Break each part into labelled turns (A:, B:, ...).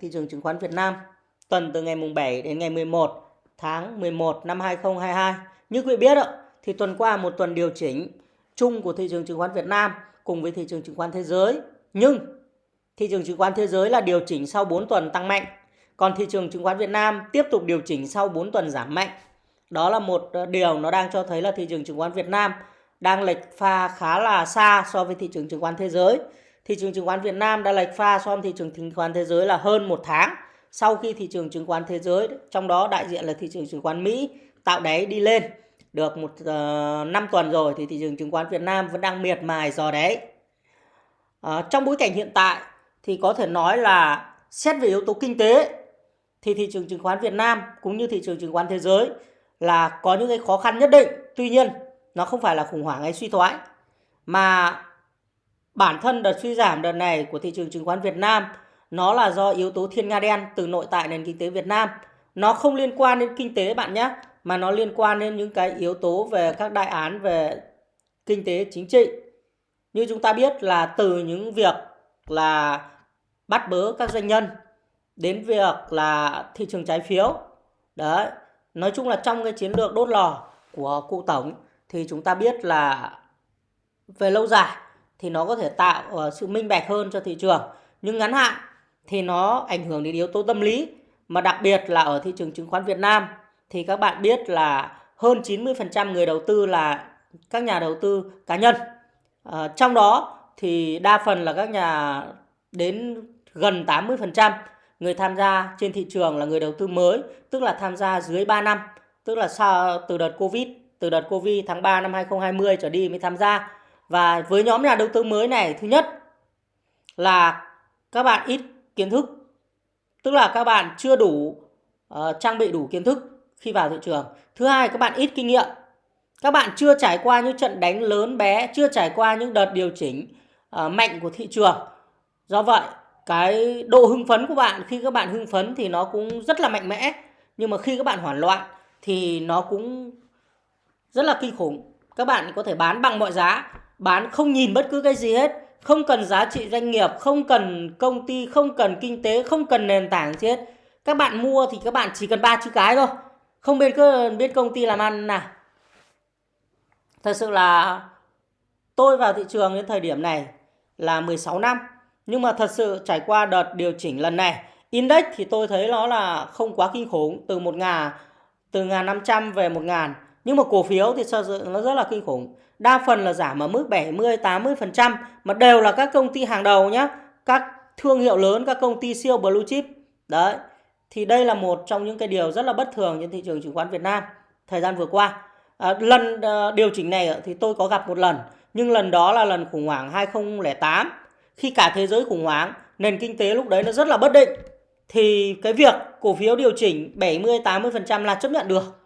A: thị trường chứng khoán Việt Nam tuần từ ngày mùng 7 đến ngày 11 tháng 11 năm 2022. Như quý vị biết ạ, thì tuần qua một tuần điều chỉnh chung của thị trường chứng khoán Việt Nam cùng với thị trường chứng khoán thế giới. Nhưng thị trường chứng khoán thế giới là điều chỉnh sau 4 tuần tăng mạnh. Còn thị trường chứng khoán Việt Nam tiếp tục điều chỉnh sau 4 tuần giảm mạnh. Đó là một ờ, điều nó đang cho thấy là thị trường chứng khoán Việt Nam đang lệch pha khá là xa so với thị trường chứng khoán thế giới. Thị trường chứng khoán Việt Nam đã lệch pha so với thị trường chứng khoán thế giới là hơn một tháng sau khi thị trường chứng khoán thế giới, trong đó đại diện là thị trường chứng khoán Mỹ tạo đáy đi lên được một ờ, uh, 5 tuần rồi thì thị trường chứng khoán Việt Nam vẫn đang miệt mài dò đáy. Uh, trong bối cảnh hiện tại thì có thể nói là xét về yếu tố kinh tế thì thị trường chứng khoán Việt Nam cũng như thị trường chứng khoán thế giới là có những cái khó khăn nhất định. Tuy nhiên, nó không phải là khủng hoảng hay suy thoái mà bản thân đợt suy giảm đợt này của thị trường chứng khoán Việt Nam nó là do yếu tố thiên nga đen từ nội tại nền kinh tế Việt Nam. Nó không liên quan đến kinh tế bạn nhé, mà nó liên quan đến những cái yếu tố về các đại án về kinh tế chính trị. Như chúng ta biết là từ những việc là bắt bớ các doanh nhân đến việc là thị trường trái phiếu. Đấy, nói chung là trong cái chiến lược đốt lò của cụ tổng thì chúng ta biết là về lâu dài thì nó có thể tạo ờ, sự minh bạch hơn cho thị trường. Nhưng ngắn hạn thì nó ảnh hưởng đến yếu tố tâm lý mà đặc biệt là ở thị trường chứng khoán Việt Nam thì các bạn biết là hơn 90% người đầu tư là các nhà đầu tư cá nhân. À, trong đó thì đa phần là các nhà đến gần 80% người tham gia trên thị trường là người đầu tư mới, tức là tham gia dưới 3 năm, tức là sau từ đợt Covid, từ đợt Covid tháng 3 năm 2020 trở đi mới tham gia. Và với nhóm nhà đầu tư mới này, thứ nhất là các bạn ít kiến thức tức là các bạn chưa đủ uh, trang bị đủ kiến thức khi vào thị trường. Thứ hai các bạn ít kinh nghiệm. Các bạn chưa trải qua những trận đánh lớn bé chưa trải qua những đợt điều chỉnh uh, mạnh của thị trường. Do vậy cái độ hưng phấn của bạn khi các bạn hưng phấn thì nó cũng rất là mạnh mẽ. Nhưng mà khi các bạn hoảng loạn thì nó cũng rất là kinh khủng. Các bạn có thể bán bằng mọi giá bán không nhìn bất cứ cái gì hết không cần giá trị doanh nghiệp, không cần công ty, không cần kinh tế, không cần nền tảng gì hết. Các bạn mua thì các bạn chỉ cần ba chữ cái thôi. Không biết biết công ty làm ăn nào. Thật sự là tôi vào thị trường đến thời điểm này là 16 năm. Nhưng mà thật sự trải qua đợt điều chỉnh lần này, index thì tôi thấy nó là không quá kinh khủng từ một ngàn từ ngàn 500 về một ngàn. Nhưng mà cổ phiếu thì nó rất là kinh khủng. Đa phần là giảm ở mức 70 80% mà đều là các công ty hàng đầu nhé các thương hiệu lớn các công ty siêu blue chip. Đấy thì đây là một trong những cái điều rất là bất thường trên thị trường chứng khoán Việt Nam thời gian vừa qua. À, lần à, điều chỉnh này thì tôi có gặp một lần nhưng lần đó là lần khủng hoảng 2008 khi cả thế giới khủng hoảng nền kinh tế lúc đấy nó rất là bất định thì cái việc cổ phiếu điều chỉnh 70 80% là chấp nhận được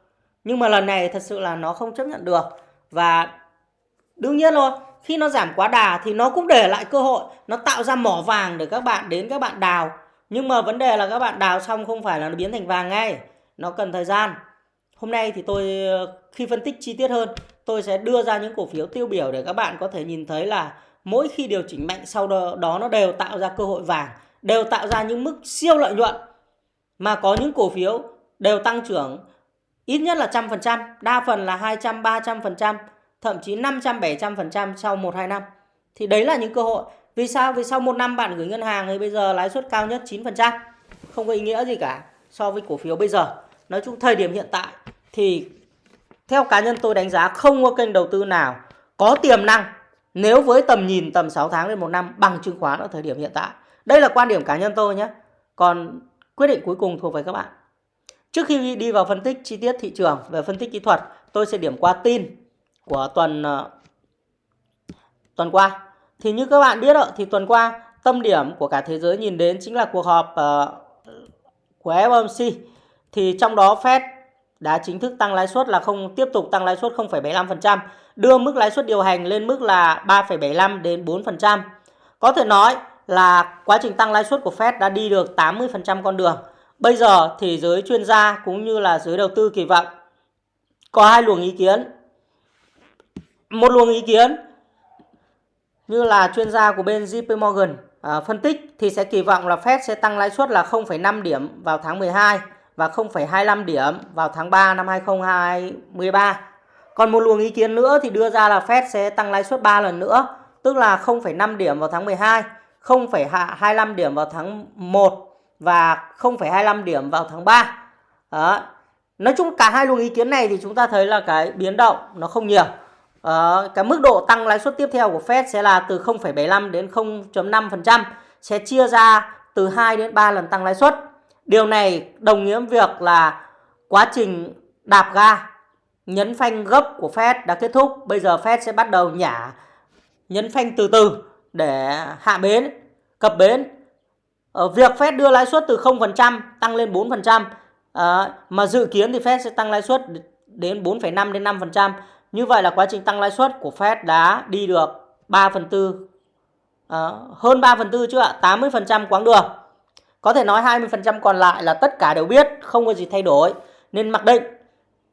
A: nhưng mà lần này thật sự là nó không chấp nhận được và Đương nhiên rồi, khi nó giảm quá đà thì nó cũng để lại cơ hội, nó tạo ra mỏ vàng để các bạn đến các bạn đào. Nhưng mà vấn đề là các bạn đào xong không phải là nó biến thành vàng ngay, nó cần thời gian. Hôm nay thì tôi khi phân tích chi tiết hơn, tôi sẽ đưa ra những cổ phiếu tiêu biểu để các bạn có thể nhìn thấy là mỗi khi điều chỉnh mạnh sau đó, đó nó đều tạo ra cơ hội vàng, đều tạo ra những mức siêu lợi nhuận. Mà có những cổ phiếu đều tăng trưởng ít nhất là trăm phần trăm, đa phần là 200, 300 phần trăm thậm chí 500 700% sau 1 2 năm. Thì đấy là những cơ hội. Vì sao? Vì sau một năm bạn gửi ngân hàng thì bây giờ lãi suất cao nhất 9%. Không có ý nghĩa gì cả so với cổ phiếu bây giờ. Nói chung thời điểm hiện tại thì theo cá nhân tôi đánh giá không có kênh đầu tư nào có tiềm năng nếu với tầm nhìn tầm 6 tháng đến một năm bằng chứng khoán ở thời điểm hiện tại. Đây là quan điểm cá nhân tôi nhé. Còn quyết định cuối cùng thuộc về các bạn. Trước khi đi vào phân tích chi tiết thị trường về phân tích kỹ thuật, tôi sẽ điểm qua tin của tuần uh, tuần qua. Thì như các bạn biết thì tuần qua tâm điểm của cả thế giới nhìn đến chính là cuộc họp uh, của FOMC. Thì trong đó Fed đã chính thức tăng lãi suất là không tiếp tục tăng lãi suất 0,75%, đưa mức lãi suất điều hành lên mức là 3,75 đến 4%. Có thể nói là quá trình tăng lãi suất của Fed đã đi được 80% con đường. Bây giờ thì giới chuyên gia cũng như là giới đầu tư kỳ vọng có hai luồng ý kiến một luồng ý kiến như là chuyên gia của bên JP Morgan à, phân tích thì sẽ kỳ vọng là Fed sẽ tăng lãi suất là 0,5 điểm vào tháng 12 và 0,25 điểm vào tháng 3 năm 2023. Còn một luồng ý kiến nữa thì đưa ra là Fed sẽ tăng lãi suất 3 lần nữa, tức là 0,5 điểm vào tháng 12, 0,25 điểm vào tháng 1 và 0,25 điểm vào tháng 3. Đó. Nói chung cả hai luồng ý kiến này thì chúng ta thấy là cái biến động nó không nhiều. Đó. cái mức độ tăng lãi suất tiếp theo của Fed sẽ là từ 0,75 đến 0.5%, sẽ chia ra từ 2 đến 3 lần tăng lãi suất. Điều này đồng nghĩa việc là quá trình đạp ga nhấn phanh gấp của Fed đã kết thúc. Bây giờ Fed sẽ bắt đầu nhả nhấn phanh từ từ để hạ bến, cập bến. Ở việc Fed đưa lãi suất từ 0% tăng lên 4%, à, ờ, mà dự kiến thì Fed sẽ tăng lãi suất đến 4,5 đến 5%. Như vậy là quá trình tăng lãi suất của Fed đã đi được 3 phần tư, à, hơn 3 phần tư chứ ạ, 80% quãng đường. Có thể nói 20% còn lại là tất cả đều biết, không có gì thay đổi. Nên mặc định,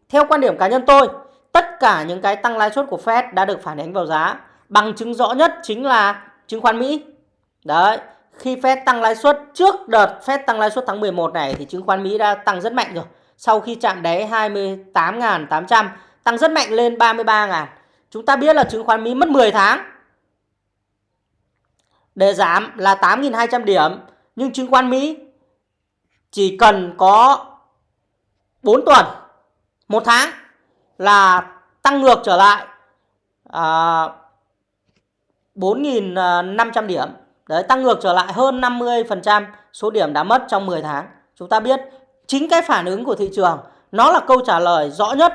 A: theo quan điểm cá nhân tôi, tất cả những cái tăng lãi suất của Fed đã được phản ánh vào giá. Bằng chứng rõ nhất chính là chứng khoán Mỹ. Đấy, khi Fed tăng lãi suất trước đợt Fed tăng lãi suất tháng 11 này thì chứng khoán Mỹ đã tăng rất mạnh rồi. Sau khi chạm đáy 28.800 tăng rất mạnh lên 33.000. Chúng ta biết là chứng khoán Mỹ mất 10 tháng để giảm là 8.200 điểm. Nhưng chứng khoán Mỹ chỉ cần có 4 tuần, một tháng là tăng ngược trở lại à, 4.500 điểm. Đấy, tăng ngược trở lại hơn 50% số điểm đã mất trong 10 tháng. Chúng ta biết chính cái phản ứng của thị trường nó là câu trả lời rõ nhất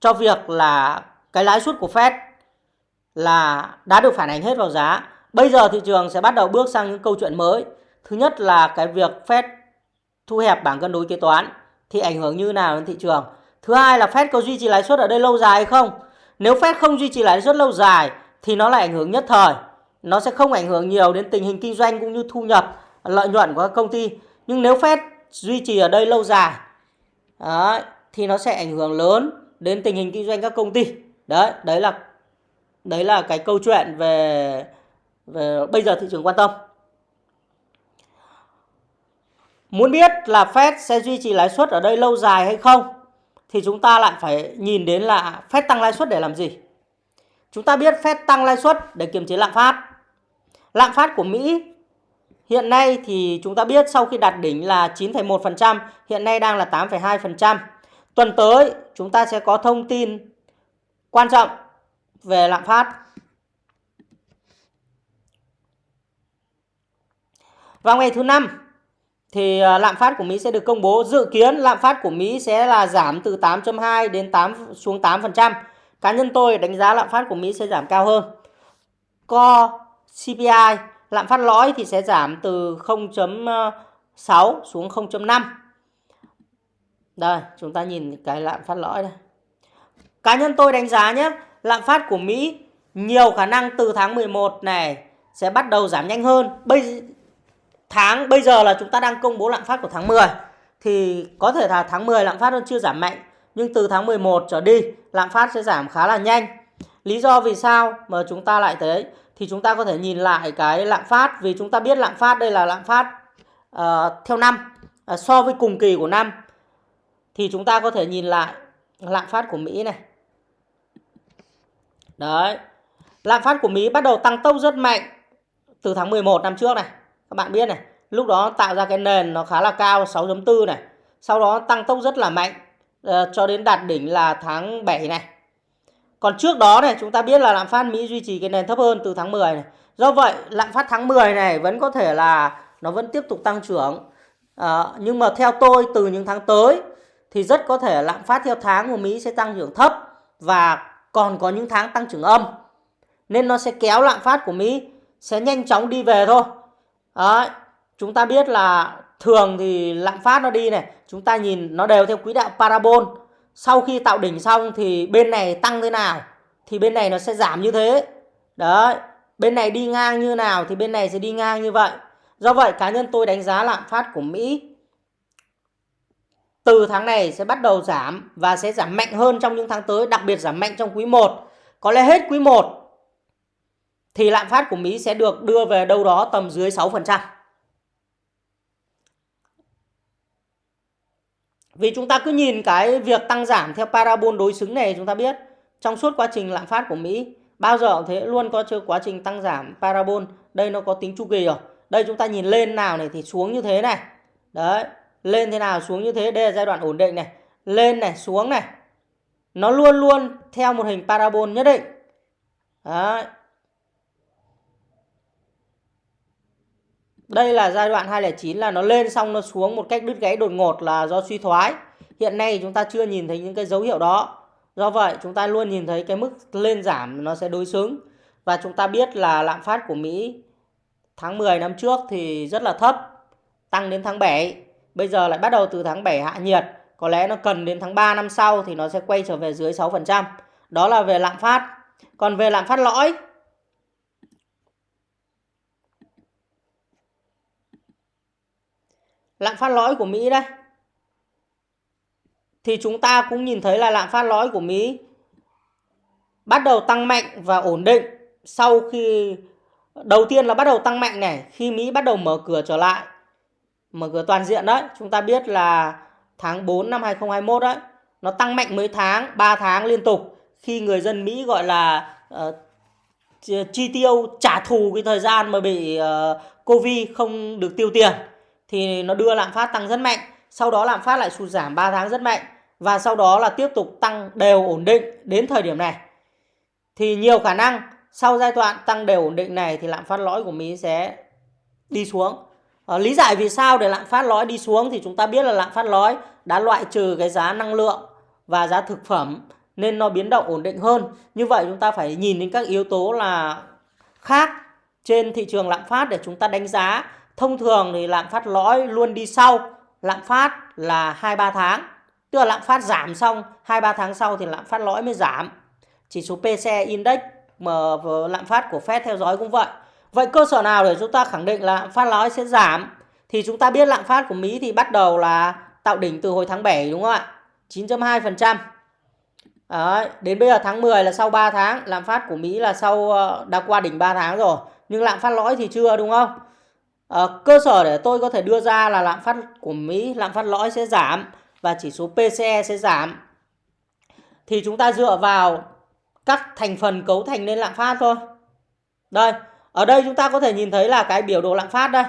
A: cho việc là cái lãi suất của Fed là đã được phản ánh hết vào giá. Bây giờ thị trường sẽ bắt đầu bước sang những câu chuyện mới. Thứ nhất là cái việc Fed thu hẹp bảng cân đối kế toán thì ảnh hưởng như nào đến thị trường. Thứ hai là Fed có duy trì lãi suất ở đây lâu dài hay không? Nếu Fed không duy trì lãi suất lâu dài thì nó lại ảnh hưởng nhất thời. Nó sẽ không ảnh hưởng nhiều đến tình hình kinh doanh cũng như thu nhập, lợi nhuận của các công ty. Nhưng nếu Fed duy trì ở đây lâu dài đấy, thì nó sẽ ảnh hưởng lớn đến tình hình kinh doanh các công ty. Đấy, đấy là đấy là cái câu chuyện về về bây giờ thị trường quan tâm. Muốn biết là Fed sẽ duy trì lãi suất ở đây lâu dài hay không thì chúng ta lại phải nhìn đến là Fed tăng lãi suất để làm gì. Chúng ta biết Fed tăng lãi suất để kiềm chế lạm phát. Lạm phát của Mỹ hiện nay thì chúng ta biết sau khi đạt đỉnh là 9,1%, hiện nay đang là 8,2%. Tuần tới chúng ta sẽ có thông tin quan trọng về lạm phát. Vào ngày thứ năm thì à, lạm phát của Mỹ sẽ được công bố. Dự kiến lạm phát của Mỹ sẽ là giảm từ 8.2 đến 8 xuống 8%. Cá nhân tôi đánh giá lạm phát của Mỹ sẽ giảm cao hơn. Co CPI lạm phát lõi thì sẽ giảm từ 0.6 xuống 0.5. Đây, chúng ta nhìn cái lạm phát lõi đây. Cá nhân tôi đánh giá nhé, lạm phát của Mỹ nhiều khả năng từ tháng 11 này sẽ bắt đầu giảm nhanh hơn. Bây tháng bây giờ là chúng ta đang công bố lạm phát của tháng 10 thì có thể là tháng 10 lạm phát vẫn chưa giảm mạnh nhưng từ tháng 11 trở đi lạm phát sẽ giảm khá là nhanh. Lý do vì sao mà chúng ta lại thấy thì chúng ta có thể nhìn lại cái lạm phát vì chúng ta biết lạm phát đây là lạm phát uh, theo năm uh, so với cùng kỳ của năm thì chúng ta có thể nhìn lại lạm phát của Mỹ này. Đấy. Lạm phát của Mỹ bắt đầu tăng tốc rất mạnh từ tháng 11 năm trước này. Các bạn biết này, lúc đó tạo ra cái nền nó khá là cao 6.4 này. Sau đó tăng tốc rất là mạnh uh, cho đến đạt đỉnh là tháng 7 này. Còn trước đó này chúng ta biết là lạm phát Mỹ duy trì cái nền thấp hơn từ tháng 10 này. Do vậy lạm phát tháng 10 này vẫn có thể là nó vẫn tiếp tục tăng trưởng. À, nhưng mà theo tôi từ những tháng tới thì rất có thể lạm phát theo tháng của Mỹ sẽ tăng trưởng thấp và còn có những tháng tăng trưởng âm. Nên nó sẽ kéo lạm phát của Mỹ sẽ nhanh chóng đi về thôi. Đấy, chúng ta biết là thường thì lạm phát nó đi này, chúng ta nhìn nó đều theo quỹ đạo parabol sau khi tạo đỉnh xong thì bên này tăng thế nào, thì bên này nó sẽ giảm như thế. Đấy, bên này đi ngang như nào thì bên này sẽ đi ngang như vậy. Do vậy, cá nhân tôi đánh giá lạm phát của Mỹ từ tháng này sẽ bắt đầu giảm và sẽ giảm mạnh hơn trong những tháng tới, đặc biệt giảm mạnh trong quý 1 có lẽ hết quý 1 thì lạm phát của Mỹ sẽ được đưa về đâu đó tầm dưới 6%. Vì chúng ta cứ nhìn cái việc tăng giảm theo parabol đối xứng này chúng ta biết trong suốt quá trình lạm phát của Mỹ bao giờ thế luôn có chưa quá trình tăng giảm parabol. Đây nó có tính chu kỳ rồi. Đây chúng ta nhìn lên nào này thì xuống như thế này. Đấy, lên thế nào xuống như thế, đây là giai đoạn ổn định này. Lên này, xuống này. Nó luôn luôn theo một hình parabol nhất định. Đấy. Đây là giai đoạn 209 là nó lên xong nó xuống một cách đứt gãy đột ngột là do suy thoái. Hiện nay chúng ta chưa nhìn thấy những cái dấu hiệu đó. Do vậy, chúng ta luôn nhìn thấy cái mức lên giảm nó sẽ đối xứng. Và chúng ta biết là lạm phát của Mỹ tháng 10 năm trước thì rất là thấp. Tăng đến tháng 7. Bây giờ lại bắt đầu từ tháng 7 hạ nhiệt. Có lẽ nó cần đến tháng 3 năm sau thì nó sẽ quay trở về dưới 6%. Đó là về lạm phát. Còn về lạm phát lõi lạm phát lõi của Mỹ đây. Thì chúng ta cũng nhìn thấy là lạm phát lõi của Mỹ bắt đầu tăng mạnh và ổn định sau khi đầu tiên là bắt đầu tăng mạnh này khi Mỹ bắt đầu mở cửa trở lại mở cửa toàn diện đấy. Chúng ta biết là tháng 4 năm 2021 đấy nó tăng mạnh mấy tháng 3 tháng liên tục khi người dân Mỹ gọi là uh, chi tiêu trả thù cái thời gian mà bị uh, Covid không được tiêu tiền thì nó đưa lạm phát tăng rất mạnh sau đó lạm phát lại sụt giảm 3 tháng rất mạnh và sau đó là tiếp tục tăng đều ổn định đến thời điểm này. Thì nhiều khả năng sau giai đoạn tăng đều ổn định này thì lạm phát lõi của Mỹ sẽ đi xuống. À, lý giải vì sao để lạm phát lõi đi xuống thì chúng ta biết là lạm phát lõi đã loại trừ cái giá năng lượng và giá thực phẩm nên nó biến động ổn định hơn. Như vậy chúng ta phải nhìn đến các yếu tố là khác trên thị trường lạm phát để chúng ta đánh giá Thông thường thì lạm phát lõi luôn đi sau, lạm phát là 2-3 tháng. Tức là lạm phát giảm xong 2-3 tháng sau thì lạm phát lõi mới giảm. Chỉ số PCE Index mà lạm phát của Fed theo dõi cũng vậy. Vậy cơ sở nào để chúng ta khẳng định là lạm phát lõi sẽ giảm? Thì chúng ta biết lạm phát của Mỹ thì bắt đầu là tạo đỉnh từ hồi tháng 7 đúng không ạ? 9.2%. Đấy, đến bây giờ tháng 10 là sau 3 tháng, lạm phát của Mỹ là sau ờ, đã qua đỉnh 3 tháng rồi. Nhưng lạm phát lõi thì chưa đúng không? À, cơ sở để tôi có thể đưa ra là lạm phát của Mỹ, lạm phát lõi sẽ giảm và chỉ số PCE sẽ giảm. Thì chúng ta dựa vào các thành phần cấu thành nên lạm phát thôi. Đây, ở đây chúng ta có thể nhìn thấy là cái biểu đồ lạm phát đây.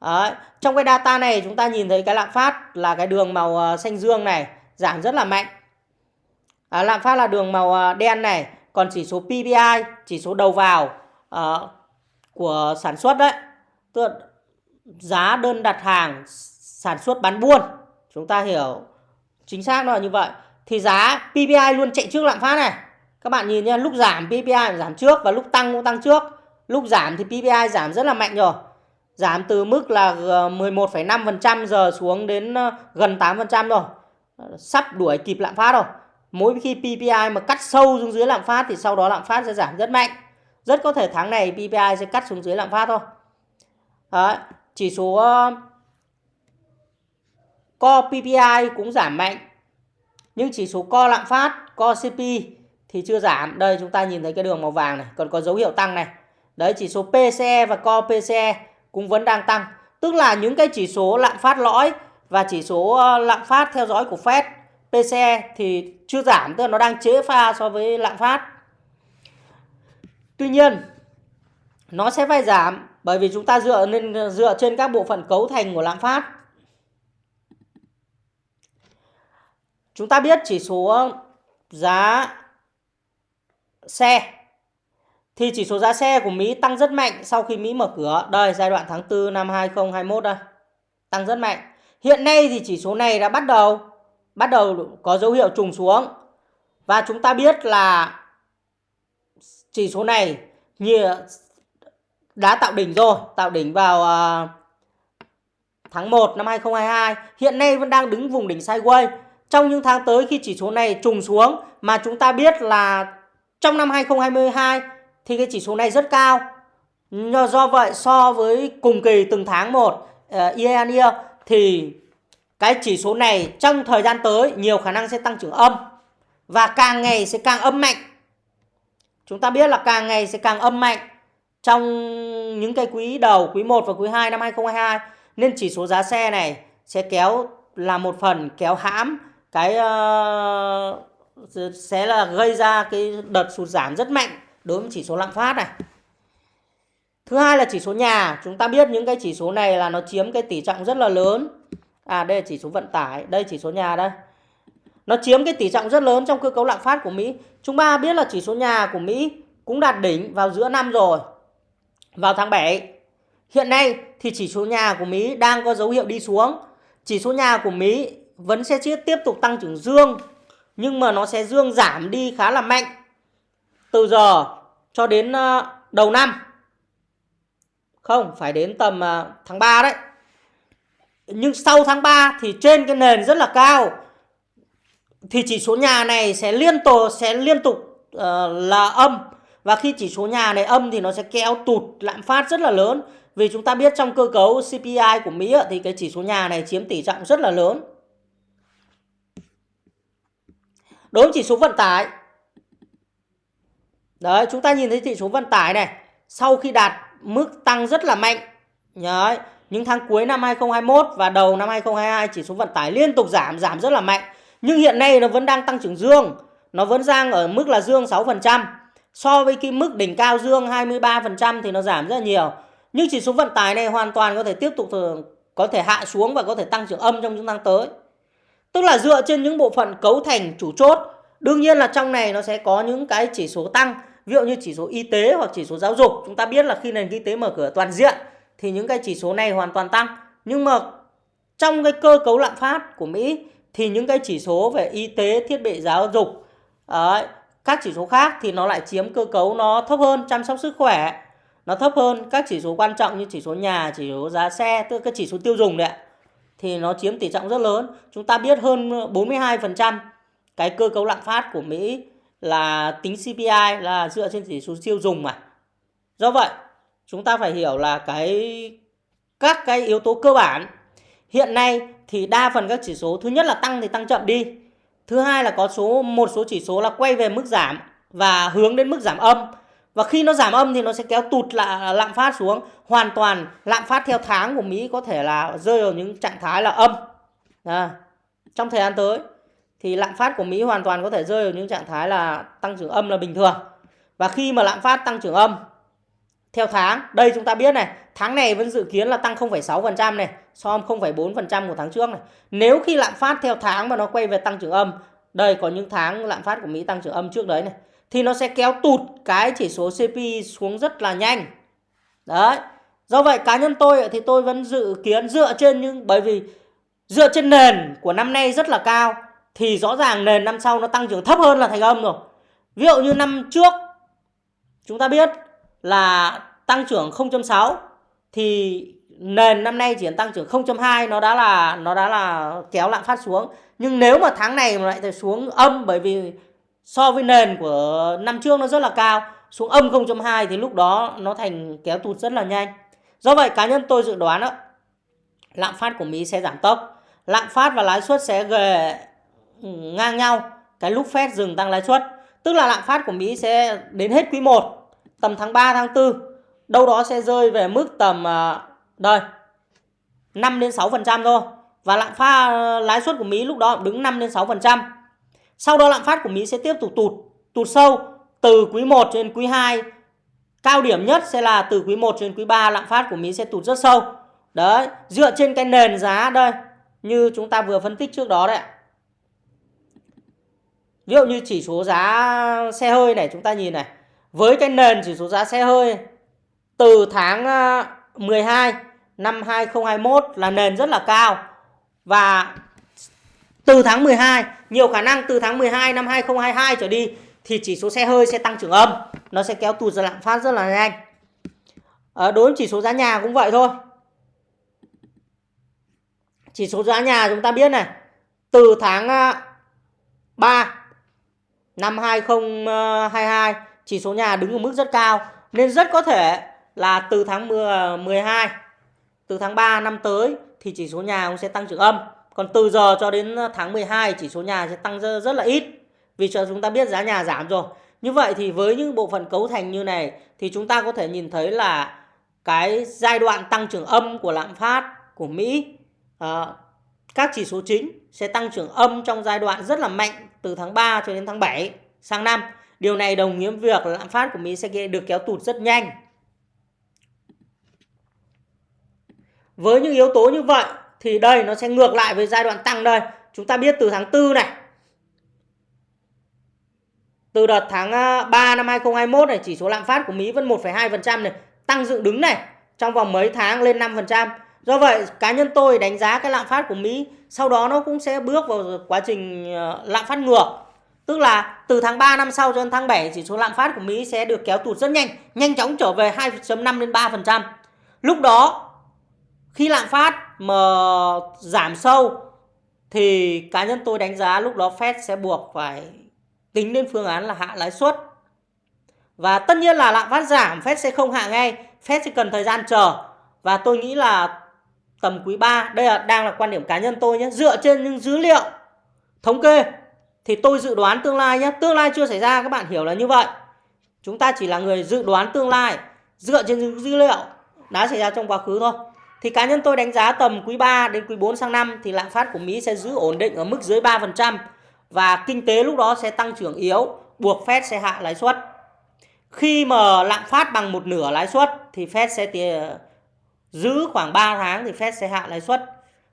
A: Đấy. Trong cái data này chúng ta nhìn thấy cái lạm phát là cái đường màu ờ, xanh dương này giảm rất là mạnh. À, lạm phát là đường màu đen này, còn chỉ số PPI, chỉ số đầu vào à, của sản xuất đấy tức là giá đơn đặt hàng sản xuất bán buôn. Chúng ta hiểu chính xác nó là như vậy. Thì giá PPI luôn chạy trước lạm phát này. Các bạn nhìn nhé lúc giảm PPI giảm trước và lúc tăng cũng tăng trước. Lúc giảm thì PPI giảm rất là mạnh rồi. Giảm từ mức là 11,5% giờ xuống đến ờ, gần 8% rồi. Sắp đuổi kịp lạm phát rồi. Mỗi khi PPI mà cắt sâu xuống dưới lạm phát thì sau đó lạm phát sẽ giảm rất mạnh. Rất có thể tháng này PPI sẽ cắt xuống dưới lạm phát thôi. Đấy, chỉ số ờ, co PPI cũng giảm mạnh. Nhưng chỉ số co lạm phát, co CP thì chưa giảm. Đây chúng ta nhìn thấy cái đường màu vàng này, còn có dấu hiệu tăng này. Đấy, chỉ số PCE và co PCE cũng vẫn đang tăng. Tức là những cái chỉ số lạm phát lõi và chỉ số ờ, lạm phát theo dõi của Fed PCE thì chưa giảm, tức là nó đang chế pha so với lạm phát. Tuy nhiên, nó sẽ phải giảm bởi vì chúng ta dựa nên, dựa trên các bộ phận cấu thành của lạm phát. Chúng ta biết chỉ số giá xe. Thì chỉ số giá xe của Mỹ tăng rất mạnh sau khi Mỹ mở cửa. Đây, giai đoạn tháng 4 năm 2021 đây. Tăng rất mạnh. Hiện nay thì chỉ số này đã bắt đầu bắt đầu có dấu hiệu trùng xuống. Và chúng ta biết là chỉ số này như đã tạo đỉnh rồi, tạo đỉnh vào uh, tháng 1 năm 2022, hiện nay vẫn đang đứng vùng đỉnh sideways. Trong những tháng tới khi chỉ số này trùng xuống mà chúng ta biết là trong năm 2022 thì cái chỉ số này rất cao. Do vậy so với cùng kỳ từng tháng một uh, year year thì cái chỉ số này trong thời gian tới nhiều khả năng sẽ tăng trưởng âm và càng ngày sẽ càng âm mạnh. chúng ta biết là càng ngày sẽ càng âm mạnh trong những cái quý đầu, quý 1 và quý 2 năm 2022 nên chỉ số giá xe này sẽ kéo là một phần kéo hãm cái uh, sẽ là gây ra cái đợt sụt giảm rất mạnh đối với chỉ số lạm phát này. Thứ hai là chỉ số nhà, chúng ta biết những cái chỉ số này là nó chiếm cái tỷ trọng rất là lớn. À đây là chỉ số vận tải, đây chỉ số nhà đây. Nó chiếm cái tỷ trọng rất lớn trong cơ cấu lạm phát của Mỹ. Chúng ta biết là chỉ số nhà của Mỹ cũng đạt đỉnh vào giữa năm rồi. Vào tháng 7. Hiện nay thì chỉ số nhà của Mỹ đang có dấu hiệu đi xuống. Chỉ số nhà của Mỹ vẫn sẽ tiếp tục tăng trưởng dương nhưng mà nó sẽ dương giảm đi khá là mạnh từ giờ cho đến ờ, đầu năm. Không, phải đến tầm ờ, tháng 3 đấy. Nhưng sau tháng 3 thì trên cái nền rất là cao thì chỉ số nhà này sẽ liên tục sẽ liên tục uh, là âm và khi chỉ số nhà này âm thì nó sẽ kéo tụt lạm phát rất là lớn. Vì chúng ta biết trong cơ cấu CPI của Mỹ thì cái chỉ số nhà này chiếm tỷ trọng rất là lớn. Đối với chỉ số vận tải. Đấy chúng ta nhìn thấy chỉ số vận tải này sau khi đạt mức tăng rất là mạnh đấy, những tháng cuối năm 2021 và đầu năm 2022 chỉ số vận tải liên tục giảm giảm rất là mạnh. Nhưng hiện nay nó vẫn đang tăng trưởng dương nó vẫn đang ở mức là dương 6% so với cái mức đỉnh cao dương 23% thì nó giảm rất nhiều. Nhưng chỉ số vận tải này hoàn toàn có thể tiếp tục có thể hạ xuống và có thể tăng trưởng âm trong những tháng tới. Tức là dựa trên những bộ phận cấu thành chủ chốt, đương nhiên là trong này nó sẽ có những cái chỉ số tăng. Ví dụ như chỉ số y tế hoặc chỉ số giáo dục, chúng ta biết là khi nền kinh tế mở cửa toàn diện thì những cái chỉ số này hoàn toàn tăng. Nhưng mà trong cái cơ cấu lạm phát của Mỹ thì những cái chỉ số về y tế, thiết bị giáo dục các chỉ số khác thì nó lại chiếm cơ cấu nó thấp hơn, chăm sóc sức khỏe nó thấp hơn. Các chỉ số quan trọng như chỉ số nhà, chỉ số giá xe, tức cái chỉ số tiêu dùng đấy thì nó chiếm tỷ trọng rất lớn. Chúng ta biết hơn 42% cái cơ cấu lạm phát của Mỹ là tính CPI là dựa trên chỉ số tiêu dùng mà. Do vậy, chúng ta phải hiểu là cái, các cái yếu tố cơ bản hiện nay thì đa phần các chỉ số, thứ nhất là tăng thì tăng chậm đi thứ hai là có số một số chỉ số là quay về mức giảm và hướng đến mức giảm âm. Và khi nó giảm âm thì nó sẽ kéo tụt lại à, lạm phát xuống. Hoàn toàn lạm phát theo tháng của Mỹ có thể là rơi vào những trạng thái là âm. À, trong thời gian tới thì lạm phát của Mỹ hoàn toàn có thể rơi vào những trạng thái là tăng trưởng âm là bình thường. Và khi mà lạm phát tăng trưởng âm theo tháng đây chúng ta biết này tháng này vẫn dự kiến là tăng 0,6% này so với 0,4% của tháng trước này. Nếu khi lạm phát theo tháng mà nó quay về tăng trưởng âm đây có những tháng lạm phát của Mỹ tăng trưởng âm trước đấy này thì nó sẽ kéo tụt cái chỉ số CPI xuống rất là nhanh. Đấy do vậy cá nhân tôi thì tôi vẫn dự kiến dựa trên những bởi vì dựa trên nền của năm nay rất là cao thì rõ ràng nền năm sau nó tăng trưởng thấp hơn là thành âm rồi. Ví dụ như năm trước chúng ta biết là tăng trưởng 0.6 thì nền năm nay chỉ tăng trưởng 0.2 nó đã là, nó đã là kéo lạm phát xuống. Nhưng nếu mà tháng này mà lại xuống âm, bởi vì so với nền của năm trước nó rất là cao, xuống âm 0.2 thì lúc đó nó thành kéo tụt rất là nhanh. Do vậy, cá nhân tôi dự đoán đó, lạm phát của Mỹ sẽ giảm tốc. Lạm phát và lãi suất sẽ về ngang nhau. Cái lúc Fed dừng tăng lãi suất, tức là lạm phát của Mỹ sẽ đến hết quý 1 tầm tháng 3 tháng 4 đâu đó sẽ rơi về mức tầm ờ, đây 5 đến 6% thôi và lạm phát ờ, lãi suất của Mỹ lúc đó đứng 5 đến 6%. Sau đó lạm phát của Mỹ sẽ tiếp tục tụt tụt sâu từ quý 1 đến quý 2. Cao điểm nhất sẽ là từ quý 1 đến quý 3 lạm phát của Mỹ sẽ tụt rất sâu. Đấy, dựa trên cái nền giá đây như chúng ta vừa phân tích trước đó đấy. Ví dụ như chỉ số giá xe hơi này chúng ta nhìn này. Với cái nền chỉ số giá xe hơi từ tháng ờ, 12 năm 2021 là nền rất là cao. Và từ tháng 12 nhiều khả năng từ tháng 12 năm 2022 trở đi thì chỉ số xe hơi sẽ tăng trưởng âm. Nó sẽ kéo tụt ra lạm phát rất là nhanh. À, đối với chỉ số giá nhà cũng vậy thôi. Chỉ số giá nhà chúng ta biết này từ tháng ờ, 3 năm 2022 chỉ số nhà đứng ở mức rất cao. Nên rất có thể là từ tháng 10, 12 từ tháng 3 năm tới thì chỉ số nhà cũng sẽ tăng trưởng âm. Còn từ giờ cho đến tháng 12 chỉ số nhà sẽ tăng rất, rất là ít. Vì cho chúng ta biết giá nhà giảm rồi. Như vậy thì với những bộ phận cấu thành như này thì chúng ta có thể nhìn thấy là cái giai đoạn tăng trưởng âm của lạm phát của Mỹ à, các chỉ số chính sẽ tăng trưởng âm trong giai đoạn rất là mạnh từ tháng 3 cho đến tháng 7 sang năm. Điều này đồng nghĩa việc lạm phát của Mỹ sẽ được kéo tụt rất nhanh. Với những yếu tố như vậy thì đây nó sẽ ngược lại với giai đoạn tăng đây. Chúng ta biết từ tháng 4 này. Từ đợt tháng à, 3 năm 2021 này chỉ số lạm phát của Mỹ vẫn 1,2% này, tăng dựng đứng này trong vòng mấy tháng lên 5%. Do vậy cá nhân tôi đánh giá cái lạm phát của Mỹ sau đó nó cũng sẽ bước vào quá trình à, lạm phát ngược. Tức là từ tháng 3 năm sau cho đến tháng 7 chỉ số lạm phát của Mỹ sẽ được kéo tụt rất nhanh, nhanh chóng trở về 2.5 đến 3%. Lúc đó khi lạm phát mà giảm sâu thì cá nhân tôi đánh giá lúc đó Fed sẽ buộc phải tính đến phương án là hạ lãi suất. Và tất nhiên là lạm phát giảm Fed sẽ không hạ ngay, Fed sẽ cần thời gian chờ. Và tôi nghĩ là tầm quý 3, đây là đang là quan điểm cá nhân tôi nhé, dựa trên những dữ liệu thống kê thì tôi dự đoán tương lai nhé, tương lai chưa xảy ra các bạn hiểu là như vậy. Chúng ta chỉ là người dự đoán tương lai dựa trên những dữ liệu đã xảy ra trong quá khứ thôi. Thì cá nhân tôi đánh giá tầm quý 3 đến quý 4 sang năm thì lạm phát của Mỹ sẽ giữ ổn định ở mức dưới 3% và kinh tế lúc đó sẽ tăng trưởng yếu, buộc Fed sẽ hạ lãi suất. Khi mà lạm phát bằng một nửa lãi suất thì Fed sẽ giữ khoảng 3 tháng thì Fed sẽ hạ lãi suất.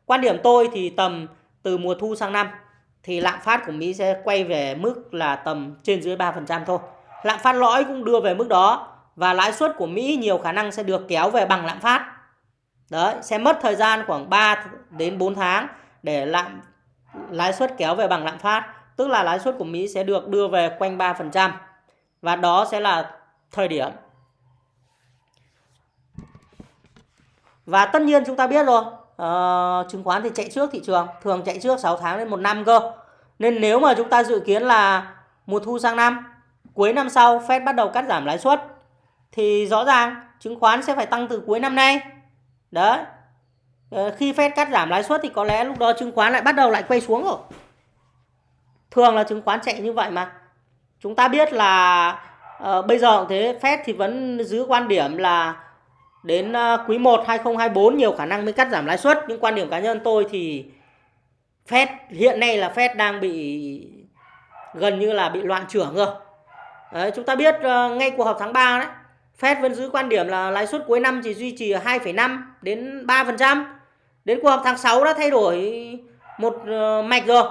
A: Quan điểm tôi thì tầm từ mùa thu sang năm thì lạm phát của Mỹ sẽ quay về mức là tầm trên dưới 3% thôi. Lạm phát lõi cũng đưa về mức đó và lãi suất của Mỹ nhiều khả năng sẽ được kéo về bằng lạm phát. Đấy, sẽ mất thời gian khoảng 3 đến 4 tháng để lạm lãi suất kéo về bằng lạm phát, tức là lãi suất của Mỹ sẽ được đưa về quanh 3%. Và đó sẽ là thời điểm Và tất nhiên chúng ta biết rồi, uh, chứng khoán thì chạy trước thị trường, thường chạy trước 6 tháng đến 1 năm cơ. Nên nếu mà chúng ta dự kiến là mùa thu sang năm, cuối năm sau Fed bắt đầu cắt giảm lãi suất thì rõ ràng chứng khoán sẽ phải tăng từ cuối năm nay. Đấy. Uh, khi Fed cắt giảm lãi suất thì có lẽ lúc đó chứng khoán lại bắt đầu lại quay xuống rồi. Thường là chứng khoán chạy như vậy mà. Chúng ta biết là uh, bây giờ thế Fed thì vẫn giữ quan điểm là đến à, quý 1 2024 nhiều khả năng mới cắt giảm lãi suất nhưng quan điểm cá nhân tôi thì Fed hiện nay là Fed đang bị gần như là bị loạn trưởng rồi. Đấy, chúng ta biết à, ngay cuộc họp tháng 3 đấy, Fed vẫn giữ quan điểm là lãi suất cuối năm chỉ duy trì ở 2,5 đến 3%. Đến cuộc họp tháng 6 đã thay đổi một ờ, mạch rồi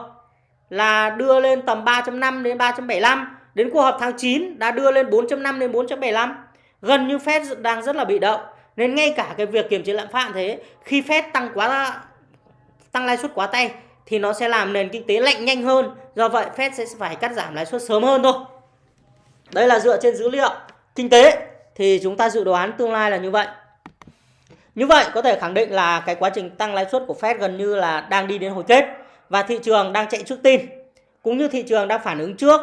A: là đưa lên tầm 3.5 đến 3.75. Đến cuộc họp tháng 9 đã đưa lên 4.5 đến 4.75. Gần như Fed đang rất là bị động nên ngay cả cái việc kiềm chế lạm phát thế khi Fed tăng quá tăng lãi suất quá tay thì nó sẽ làm nền kinh tế lạnh nhanh hơn. Do vậy Fed sẽ phải cắt giảm lãi suất sớm hơn thôi. Đây là dựa trên dữ liệu kinh tế thì chúng ta dự đoán tương lai là như vậy. Như vậy có thể khẳng định là cái quá trình tăng lãi suất của Fed gần như là đang đi đến hồi kết và thị trường đang chạy trước tin cũng như thị trường đang phản ứng trước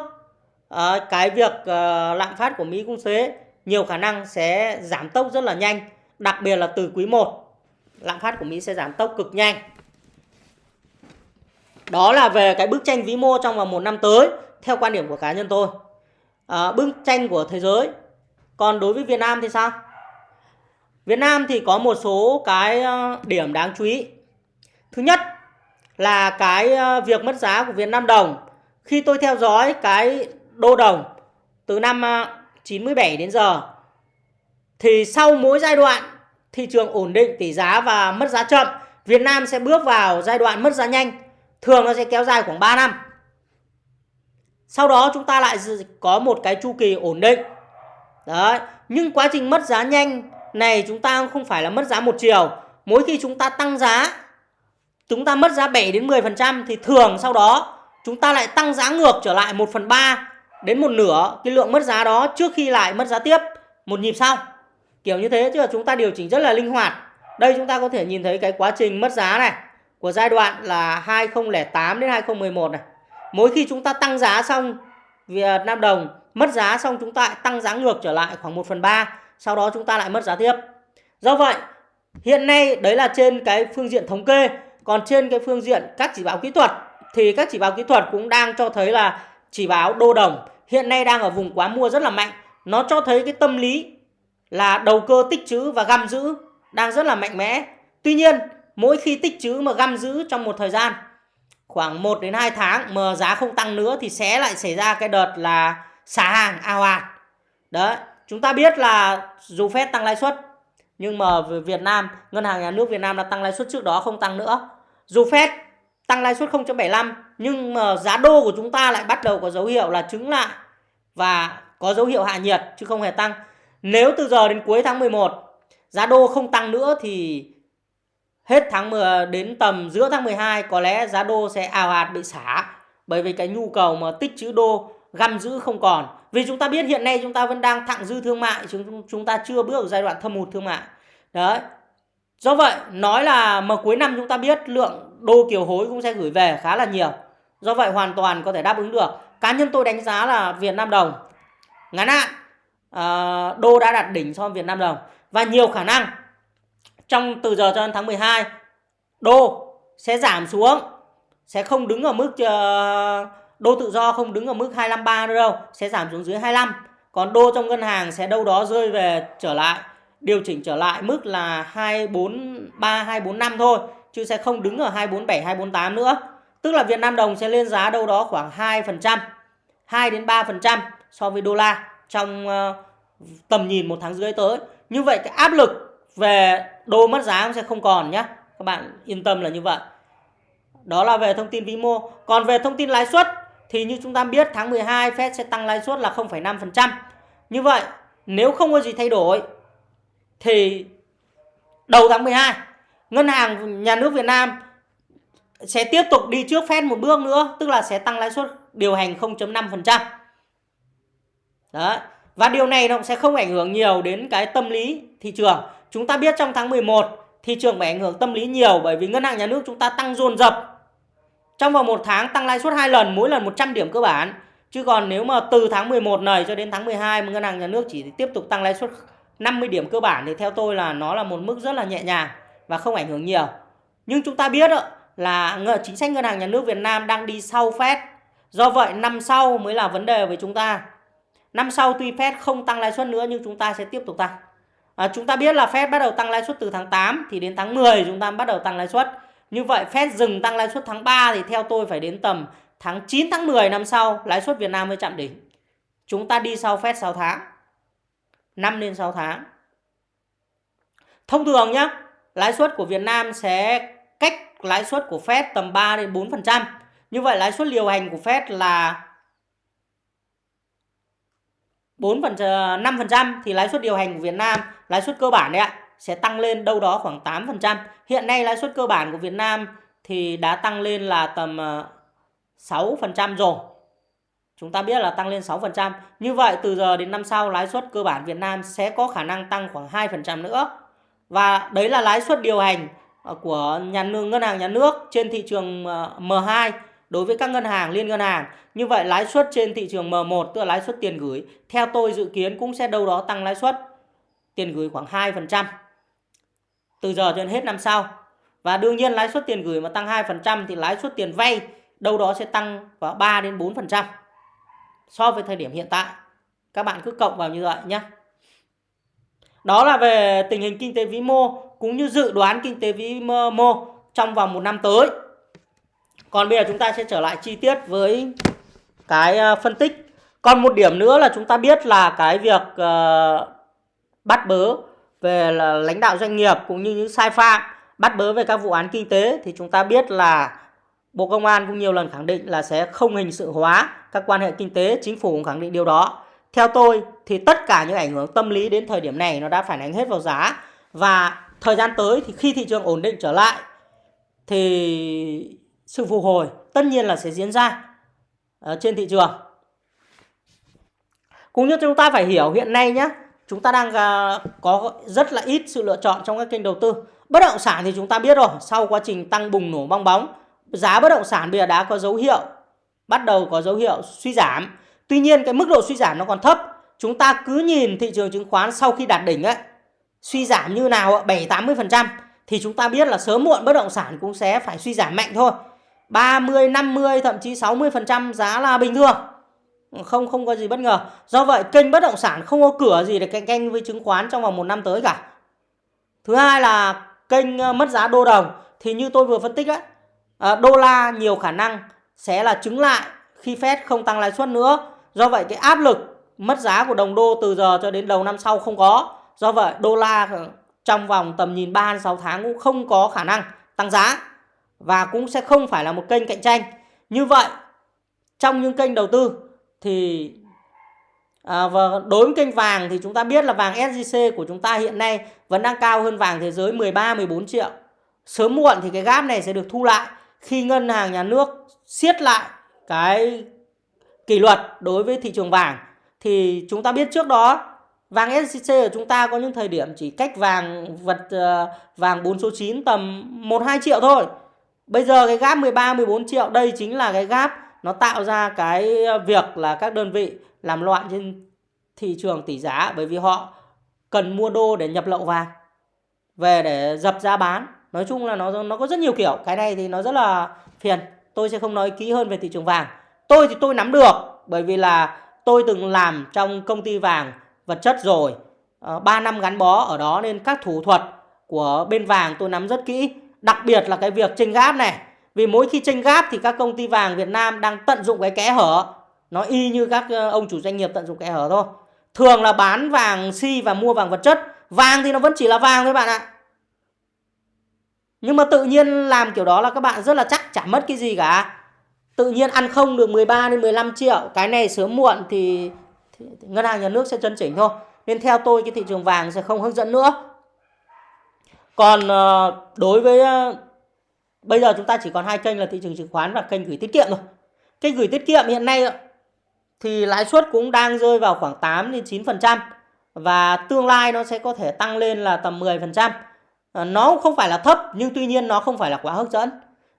A: uh, cái việc uh, lạm phát của Mỹ cũng thế nhiều khả năng sẽ giảm tốc rất là nhanh đặc biệt là từ quý 1 lạm phát của Mỹ sẽ giảm tốc cực nhanh. Đó là về cái bức tranh vĩ mô trong vòng một năm tới theo quan điểm của cá nhân tôi. À, bức tranh của thế giới. Còn đối với Việt Nam thì sao? Việt Nam thì có một số cái ờ, điểm đáng chú ý. Thứ nhất là cái ờ, việc mất giá của Việt Nam đồng. Khi tôi theo dõi cái đô đồng từ năm ờ, 97 đến giờ thì sau mỗi giai đoạn thị trường ổn định tỷ giá và mất giá chậm, Việt Nam sẽ bước vào giai đoạn mất giá nhanh. Thường nó sẽ kéo dài khoảng 3 năm. Sau đó chúng ta lại có một cái chu kỳ ổn định. Đấy, nhưng quá trình mất giá nhanh này chúng ta không phải là mất giá một chiều. Mỗi khi chúng ta tăng giá, chúng ta mất giá 7 đến 10% thì thường sau đó chúng ta lại tăng giá ngược trở lại 1 phần 3 đến một nửa cái lượng mất giá đó trước khi lại mất giá tiếp một nhịp sau kiểu như thế chứ chúng ta điều chỉnh rất là linh hoạt. Đây chúng ta có thể nhìn thấy cái quá trình mất giá này, của giai đoạn là 2008 đến 2011 này. Mỗi khi chúng ta tăng giá xong Việt Nam đồng, mất giá xong chúng ta lại tăng giá ngược trở lại khoảng 1 phần 3 sau đó chúng ta lại mất giá tiếp. Do vậy, hiện nay đấy là trên cái phương diện thống kê. Còn trên cái phương diện các chỉ báo kỹ thuật thì các chỉ báo kỹ thuật cũng đang cho thấy là chỉ báo đô đồng hiện nay đang ở vùng quá mua rất là mạnh. Nó cho thấy cái tâm lý là đầu cơ tích trữ và găm giữ đang rất là mạnh mẽ. Tuy nhiên, mỗi khi tích trữ mà găm giữ trong một thời gian khoảng 1 đến 2 tháng mà giá không tăng nữa thì sẽ lại xảy ra cái đợt là xả hàng ao ạt. Đấy, chúng ta biết là dù Fed tăng lãi suất nhưng mà Việt Nam, ngân hàng nhà nước Việt Nam đã tăng lãi suất trước đó không tăng nữa. Dù Fed tăng lãi suất 0.75 nhưng mà giá đô của chúng ta lại bắt đầu có dấu hiệu là chứng lại và có dấu hiệu hạ nhiệt chứ không hề tăng. Nếu từ giờ đến cuối tháng 11 giá đô không tăng nữa thì hết tháng 10 đến tầm giữa tháng 12 có lẽ giá đô sẽ ào ạt bị xả bởi vì cái nhu cầu mà tích trữ đô găm giữ không còn. Vì chúng ta biết hiện nay chúng ta vẫn đang thặng dư thương mại, chúng chúng ta chưa bước vào giai đoạn thâm hụt thương mại. Đấy. Do vậy, nói là mà cuối năm chúng ta biết lượng đô kiều hối cũng sẽ gửi về khá là nhiều. Do vậy hoàn toàn có thể đáp ứng được. Cá nhân tôi đánh giá là Việt Nam đồng ngắn hạn uh, đô đã đạt đỉnh so với Việt Nam đồng và nhiều khả năng trong từ giờ cho đến tháng 12 đô sẽ giảm xuống sẽ không đứng ở mức uh, đô tự do không đứng ở mức 253 nữa đâu sẽ giảm xuống dưới 25 còn đô trong ngân hàng sẽ đâu đó rơi về trở lại điều chỉnh trở lại mức là 243 245 thôi chứ sẽ không đứng ở 247 248 nữa. Tức là Việt Nam đồng sẽ lên giá đâu đó khoảng 2% 2 đến 3% so với đô la trong uh, tầm nhìn một tháng rưỡi tới như vậy cái áp lực về đô mất giá sẽ không còn nhé các bạn yên tâm là như vậy đó là về thông tin vĩ mô còn về thông tin lãi suất thì như chúng ta biết tháng 12 Fed sẽ tăng lãi suất là 0,5%. Như vậy, nếu không có gì thay đổi thì đầu tháng 12 Ngân hàng Nhà nước Việt Nam sẽ tiếp tục đi trước Fed một bước nữa, tức là sẽ tăng lãi suất điều hành 0.5%. Đấy. Và điều này nó sẽ không ảnh hưởng nhiều đến cái tâm lý thị trường. Chúng ta biết trong tháng 11 thị trường bị ảnh hưởng tâm lý nhiều bởi vì ngân hàng nhà nước chúng ta tăng dồn dập trong vòng một tháng tăng lãi suất hai lần, mỗi lần 100 điểm cơ bản. Chứ còn nếu mà từ tháng 11 này cho đến tháng 12 mà ngân hàng nhà nước chỉ tiếp tục tăng lãi suất 50 điểm cơ bản thì theo tôi là nó là một mức rất là nhẹ nhàng và không ảnh hưởng nhiều. Nhưng chúng ta biết là chính sách ngân hàng nhà nước Việt Nam đang đi sau Fed. Do vậy năm sau mới là vấn đề với chúng ta. Năm sau tuy Fed không tăng lãi suất nữa nhưng chúng ta sẽ tiếp tục tăng. À, chúng ta biết là Fed bắt đầu tăng lãi suất từ tháng 8 thì đến tháng 10 chúng ta bắt đầu tăng lãi suất. Như vậy Fed dừng tăng lãi suất tháng 3 thì theo tôi phải đến tầm tháng 9 tháng 10 năm sau lãi suất Việt Nam mới chạm đỉnh. Chúng ta đi sau Fed 6 tháng. 5 đến 6 tháng. Thông thường nhé, lãi suất của Việt Nam sẽ cách lãi suất của Fed tầm 3 đến 4%. Như vậy lãi suất điều hành của Fed là 4 phần ờ, 5% thì lãi suất điều hành của Việt Nam, lãi suất cơ bản đấy ạ, sẽ tăng lên đâu đó khoảng 8%. Hiện nay lãi suất cơ bản của Việt Nam thì đã tăng lên là tầm ờ, 6% rồi. Chúng ta biết là tăng lên 6%. Như vậy từ giờ đến năm sau lãi suất cơ bản Việt Nam sẽ có khả năng tăng khoảng 2% nữa. Và đấy là lãi suất điều hành ờ, của nhà nước ngân hàng nhà nước trên thị trường M2 đối với các ngân hàng, liên ngân hàng. Như vậy lãi suất trên thị trường M1 tức là lãi suất tiền gửi, theo tôi dự kiến cũng sẽ đâu đó tăng lãi suất tiền gửi khoảng 2% từ giờ cho đến hết năm sau. Và đương nhiên lãi suất tiền gửi mà tăng 2% thì lãi suất tiền vay đâu đó sẽ tăng vào 3 đến 4% so với thời điểm hiện tại. Các bạn cứ cộng vào như vậy nhé. Đó là về tình hình kinh tế vĩ mô cũng như dự đoán kinh tế vĩ mô trong vòng một năm tới. Còn bây giờ chúng ta sẽ trở lại chi tiết với cái ờ, phân tích. Còn một điểm nữa là chúng ta biết là cái việc uh, bắt bớ về là lãnh đạo doanh nghiệp cũng như những sai phạm bắt bớ về các vụ án kinh tế thì chúng ta biết là Bộ Công an cũng nhiều lần khẳng định là sẽ không hình sự hóa các quan hệ kinh tế, chính phủ cũng khẳng định điều đó. Theo tôi thì tất cả những ảnh hưởng tâm lý đến thời điểm này nó đã phản ánh hết vào giá và thời gian tới thì khi thị trường ổn định trở lại thì sự phục hồi tất nhiên là sẽ diễn ra ở trên thị trường. Cũng như chúng ta phải hiểu hiện nay nhé, chúng ta đang à, có rất là ít sự lựa chọn trong các kênh đầu tư. Bất động sản thì chúng ta biết rồi, sau quá trình tăng bùng nổ bong bóng, giá bất động sản bây giờ đã có dấu hiệu bắt đầu có dấu hiệu suy giảm. Tuy nhiên cái mức độ suy giảm nó còn thấp. Chúng ta cứ nhìn thị trường chứng khoán sau khi đạt đỉnh ấy, suy giảm như nào 7 80% thì chúng ta biết là sớm muộn bất động sản cũng sẽ phải suy giảm mạnh thôi. 30, 50 thậm chí 60% giá là bình thường. không không có gì bất ngờ. Do vậy kênh bất động sản không có cửa gì để cạnh tranh với chứng khoán trong vòng một năm tới cả. Thứ hai là kênh ờ, mất giá đô đồng. Thì như tôi vừa phân tích đấy ờ, đô la nhiều khả năng sẽ là chứng lại khi Fed không tăng lãi suất nữa. Do vậy cái áp lực mất giá của đồng đô từ giờ cho đến đầu năm sau không có. Do vậy đô la ờ, trong vòng tầm nhìn 3 6 tháng cũng không có khả năng tăng giá và cũng sẽ không phải là một kênh cạnh tranh như vậy trong những kênh đầu tư thì à, và đối với kênh vàng thì chúng ta biết là vàng SJC của chúng ta hiện nay vẫn đang cao hơn vàng thế giới 13 14 triệu. Sớm muộn thì cái gap này sẽ được thu lại khi ngân hàng nhà nước siết lại cái kỷ luật đối với thị trường vàng thì chúng ta biết trước đó vàng SJC của chúng ta có những thời điểm chỉ cách vàng vật uh, vàng 4 số 9 tầm 1 2 triệu thôi. Bây giờ cái gap 13 14 triệu đây chính là cái gap nó tạo ra cái việc là các đơn vị làm loạn trên thị trường tỷ giá bởi vì họ cần mua đô để nhập lậu vàng về để dập giá bán. Nói chung là nó nó có rất nhiều kiểu. Cái này thì nó rất là phiền. Tôi sẽ không nói kỹ hơn về thị trường vàng. Tôi thì tôi nắm được bởi vì là tôi từng làm trong công ty vàng vật chất rồi. Ờ, uh, 3 năm gắn bó ở đó nên các thủ thuật của bên vàng tôi nắm rất kỹ đặc biệt là cái việc tranh gáp này. Vì mỗi khi tranh gáp thì các công ty vàng Việt Nam đang tận dụng cái kẽ hở. Nó y như các ờ, ông chủ doanh nghiệp tận dụng kẽ hở thôi. Thường là bán vàng si và mua vàng vật chất. Vàng thì nó vẫn chỉ là vàng thôi bạn ạ. Nhưng mà tự nhiên làm kiểu đó là các bạn rất là chắc chả mất cái gì cả. Tự nhiên ăn không được 13 đến 15 triệu. Cái này sớm muộn thì, thì, thì ngân hàng nhà nước sẽ chấn chỉnh thôi. Nên theo tôi cái thị trường vàng sẽ không hướng dẫn nữa còn ờ, đối với ờ, bây giờ chúng ta chỉ còn hai kênh là thị trường chứng khoán và kênh gửi tiết kiệm thôi kênh gửi tiết kiệm hiện nay thì lãi suất cũng đang rơi vào khoảng 8 đến 9% và tương lai nó sẽ có thể tăng lên là tầm 10%. trăm. Ờ, nó không phải là thấp nhưng tuy nhiên nó không phải là quá hấp dẫn.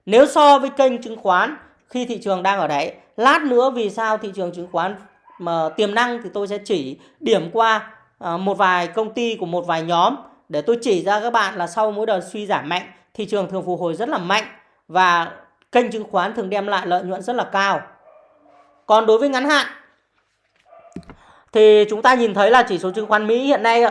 A: Nếu so với kênh chứng khoán khi thị trường đang ở đấy, lát nữa vì sao thị trường chứng khoán mà tiềm năng thì tôi sẽ chỉ điểm qua một vài công ty của một vài nhóm để tôi chỉ ra các bạn là sau mỗi đợt suy giảm mạnh, thị trường thường phục hồi rất là mạnh và kênh chứng khoán thường đem lại lợi nhuận rất là cao. Còn đối với ngắn hạn thì chúng ta nhìn thấy là chỉ số chứng khoán Mỹ hiện nay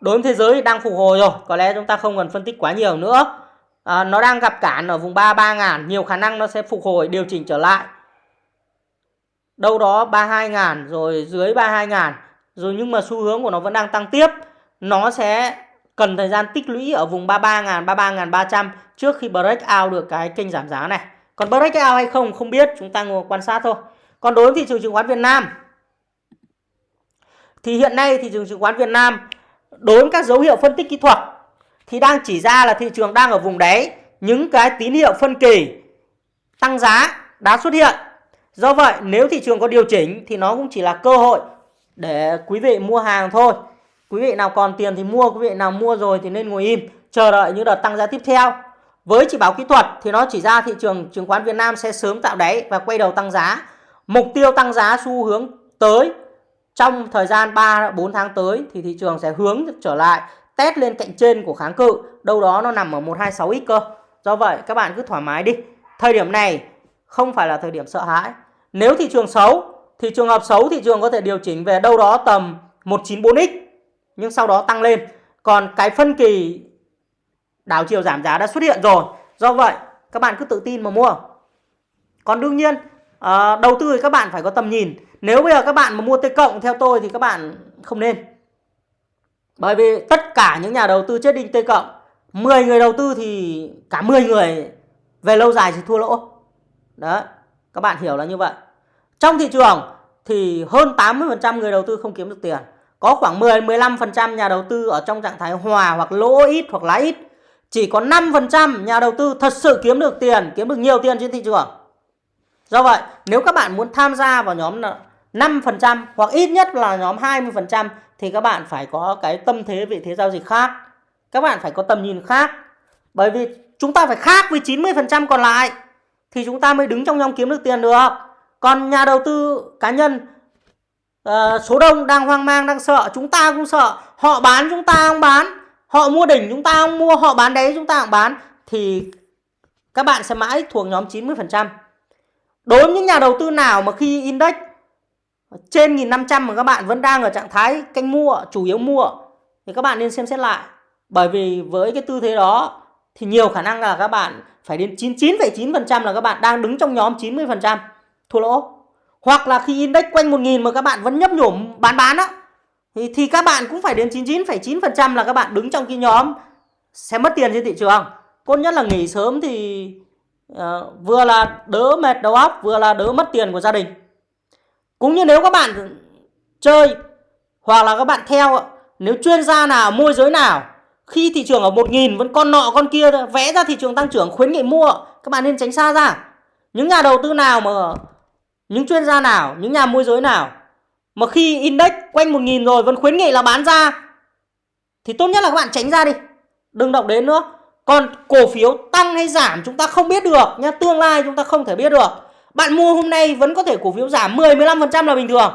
A: đối với thế giới đang phục hồi rồi. Có lẽ chúng ta không cần phân tích quá nhiều nữa. À, nó đang gặp cản ở vùng 33 ngàn. Nhiều khả năng nó sẽ phục hồi điều chỉnh trở lại. Đâu đó 32 ngàn rồi dưới 32 ngàn. Rồi nhưng mà xu hướng của nó vẫn đang tăng tiếp. Nó sẽ cần thời gian tích lũy ở vùng 33 ngàn, 33 ngàn 300 trước khi break out được cái kênh giảm giá này. Còn break out hay không không biết, chúng ta ngồi quan sát thôi. Còn đối với thị trường chứng khoán Việt Nam thì hiện nay thị trường chứng khoán Việt Nam đối với các dấu hiệu phân tích kỹ thuật thì đang chỉ ra là thị trường đang ở vùng đáy, những cái tín hiệu phân kỳ tăng giá đã xuất hiện. Do vậy nếu thị trường có điều chỉnh thì nó cũng chỉ là cơ hội để quý vị mua hàng thôi. Quý vị nào còn tiền thì mua, quý vị nào mua rồi thì nên ngồi im, chờ đợi những đợt tăng giá tiếp theo. Với chỉ báo kỹ thuật thì nó chỉ ra thị trường chứng khoán Việt Nam sẽ sớm tạo đáy và quay đầu tăng giá. Mục tiêu tăng giá xu hướng tới trong thời gian 3 4 tháng tới thì thị trường sẽ hướng trở lại test lên cạnh trên của kháng cự, đâu đó nó nằm ở 126x cơ. Do vậy các bạn cứ thoải mái đi. Thời điểm này không phải là thời điểm sợ hãi. Nếu thị trường xấu thì trường hợp xấu thị trường có thể điều chỉnh về đâu đó tầm 194x nhưng sau đó tăng lên. Còn cái phân kỳ đảo chiều giảm giá đã xuất hiện rồi. Do vậy các bạn cứ tự tin mà mua. Còn đương nhiên à, đầu tư thì các bạn phải có tầm nhìn nếu bây giờ các bạn mà mua T cộng theo tôi thì các bạn không nên bởi vì tất cả những nhà đầu tư chết đinh T cộng 10 người đầu tư thì cả 10 người về lâu dài thì thua lỗ đấy các bạn hiểu là như vậy trong thị trường thì hơn 80% người đầu tư không kiếm được tiền có khoảng 10-15% nhà đầu tư ở trong trạng thái hòa hoặc lỗ ít hoặc lãi ít chỉ có 5% nhà đầu tư thật sự kiếm được tiền kiếm được nhiều tiền trên thị trường Do vậy, nếu các bạn muốn tham gia vào nhóm 5% hoặc ít nhất là nhóm 20% thì các bạn phải có cái tâm thế vị thế giao dịch khác. Các bạn phải có tầm nhìn khác. Bởi vì chúng ta phải khác với 90% còn lại thì chúng ta mới đứng trong nhóm kiếm được tiền được. Còn nhà đầu tư cá nhân uh, số đông đang hoang mang, đang sợ, chúng ta cũng sợ. Họ bán chúng ta không bán, họ mua đỉnh chúng ta không mua, họ bán đấy chúng ta không bán thì các bạn sẽ mãi thuộc nhóm 90%. Đối với những nhà đầu tư nào mà khi index trên 1500 mà các bạn vẫn đang ở trạng thái canh mua, chủ yếu mua thì các bạn nên xem xét lại. Bởi vì với cái tư thế đó thì nhiều khả năng là các bạn phải đến 99,9% là các bạn đang đứng trong nhóm 90% thua lỗ. Hoặc là khi index quanh 1000 mà các bạn vẫn nhấp nhổm bán bán á thì, thì các bạn cũng phải đến 99,9% là các bạn đứng trong cái nhóm sẽ mất tiền trên thị trường. Tốt nhất là nghỉ sớm thì uh, vừa là đỡ mệt đầu óc, vừa là đỡ mất tiền của gia đình. Cũng như nếu các bạn chơi hoặc là các bạn theo nếu chuyên gia nào, môi giới nào khi thị trường ở 1.000 vẫn con nọ con kia vẽ ra thị trường tăng trưởng khuyến nghị mua các bạn nên tránh xa ra. Những nhà đầu tư nào mà những chuyên gia nào, những nhà môi giới nào mà khi index quanh 1.000 rồi vẫn khuyến nghị là bán ra thì tốt nhất là các bạn tránh ra đi. Đừng động đến nữa. Còn cổ phiếu tăng hay giảm chúng ta không biết được nhá, tương lai chúng ta không thể biết được. Bạn mua hôm nay vẫn có thể cổ phiếu giảm 10 15% là bình thường.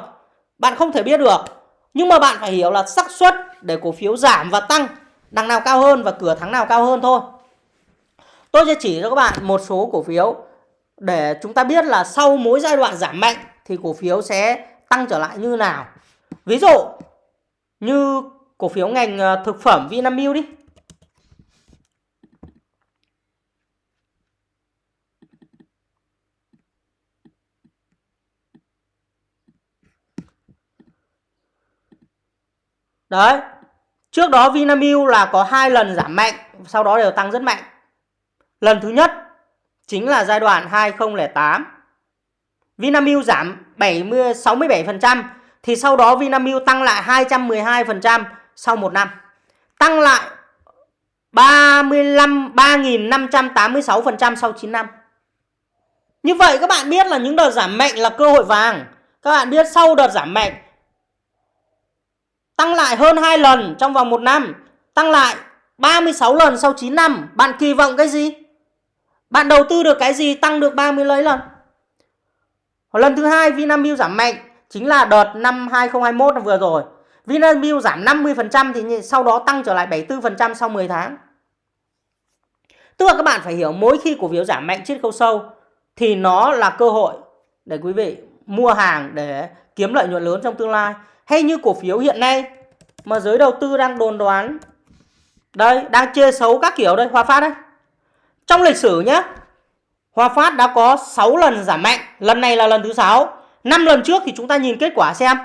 A: Bạn không thể biết được. Nhưng mà bạn phải hiểu là xác suất để cổ phiếu giảm và tăng đằng nào cao hơn và cửa thắng nào cao hơn thôi. Tôi sẽ chỉ cho các bạn một số cổ phiếu để chúng ta biết là sau mỗi giai đoạn giảm mạnh thì cổ phiếu sẽ tăng trở lại như nào. Ví dụ như cổ phiếu ngành ờ, thực phẩm Vinamilk đi. Đấy. Trước đó Vinamilk là có hai lần giảm mạnh, sau đó đều tăng rất mạnh. Lần thứ nhất chính là giai đoạn 2008. Vinamilk giảm 70 67% thì sau đó Vinamilk tăng lại 212% sau một năm. Tăng lại 35 3586% sau 9 năm. Như vậy các bạn biết là những đợt giảm mạnh là cơ hội vàng. Các bạn biết sau đợt giảm mạnh tăng lại hơn 2 lần trong vòng 1 năm, tăng lại 36 lần sau 9 năm. Bạn kỳ vọng cái gì? Bạn đầu tư được cái gì, tăng được 30 lấy lần? Lần thứ hai, Vinamilk giảm mạnh, chính là đợt năm 2021 vừa rồi. Vinamilk giảm 50% thì sau đó tăng trở lại 74% sau 10 tháng. Tức là các bạn phải hiểu, mỗi khi cổ phiếu giảm mạnh, chiết khấu sâu, thì nó là cơ hội để quý vị mua hàng để kiếm lợi nhuận lớn trong tương lai. Hay như cổ phiếu hiện nay, mà giới đầu tư đang đồn đoán, đây, đang chê xấu các kiểu đây Hòa Phát đây. Trong lịch sử nhé Hòa Phát đã có 6 lần giảm mạnh, lần này là lần thứ 6. 5 lần trước thì chúng ta nhìn kết quả xem.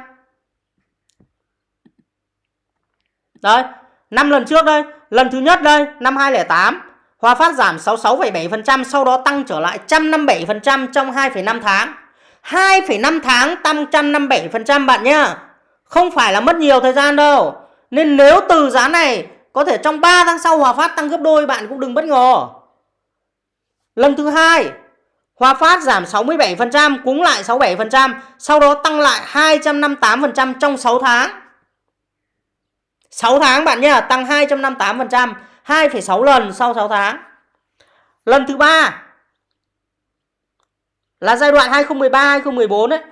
A: Đấy, 5 lần trước đây, lần thứ nhất đây, năm 2008, Hòa Phát giảm 66,7%, sau đó tăng trở lại 157% trong 2,5 tháng. 2,5 tháng tăng 157% bạn nhá. Không phải là mất nhiều thời gian đâu. Nên nếu từ giá này có thể trong 3 tháng sau Hòa Phát tăng gấp đôi bạn cũng đừng bất ngờ. Lần thứ hai, Hòa Phát giảm 67%, cúng lại 67%, sau đó tăng lại 258% trong 6 tháng. 6 tháng bạn nhé, tăng 258%, 2,6 lần sau 6 tháng. Lần thứ ba là giai đoạn 2013-2014 đấy.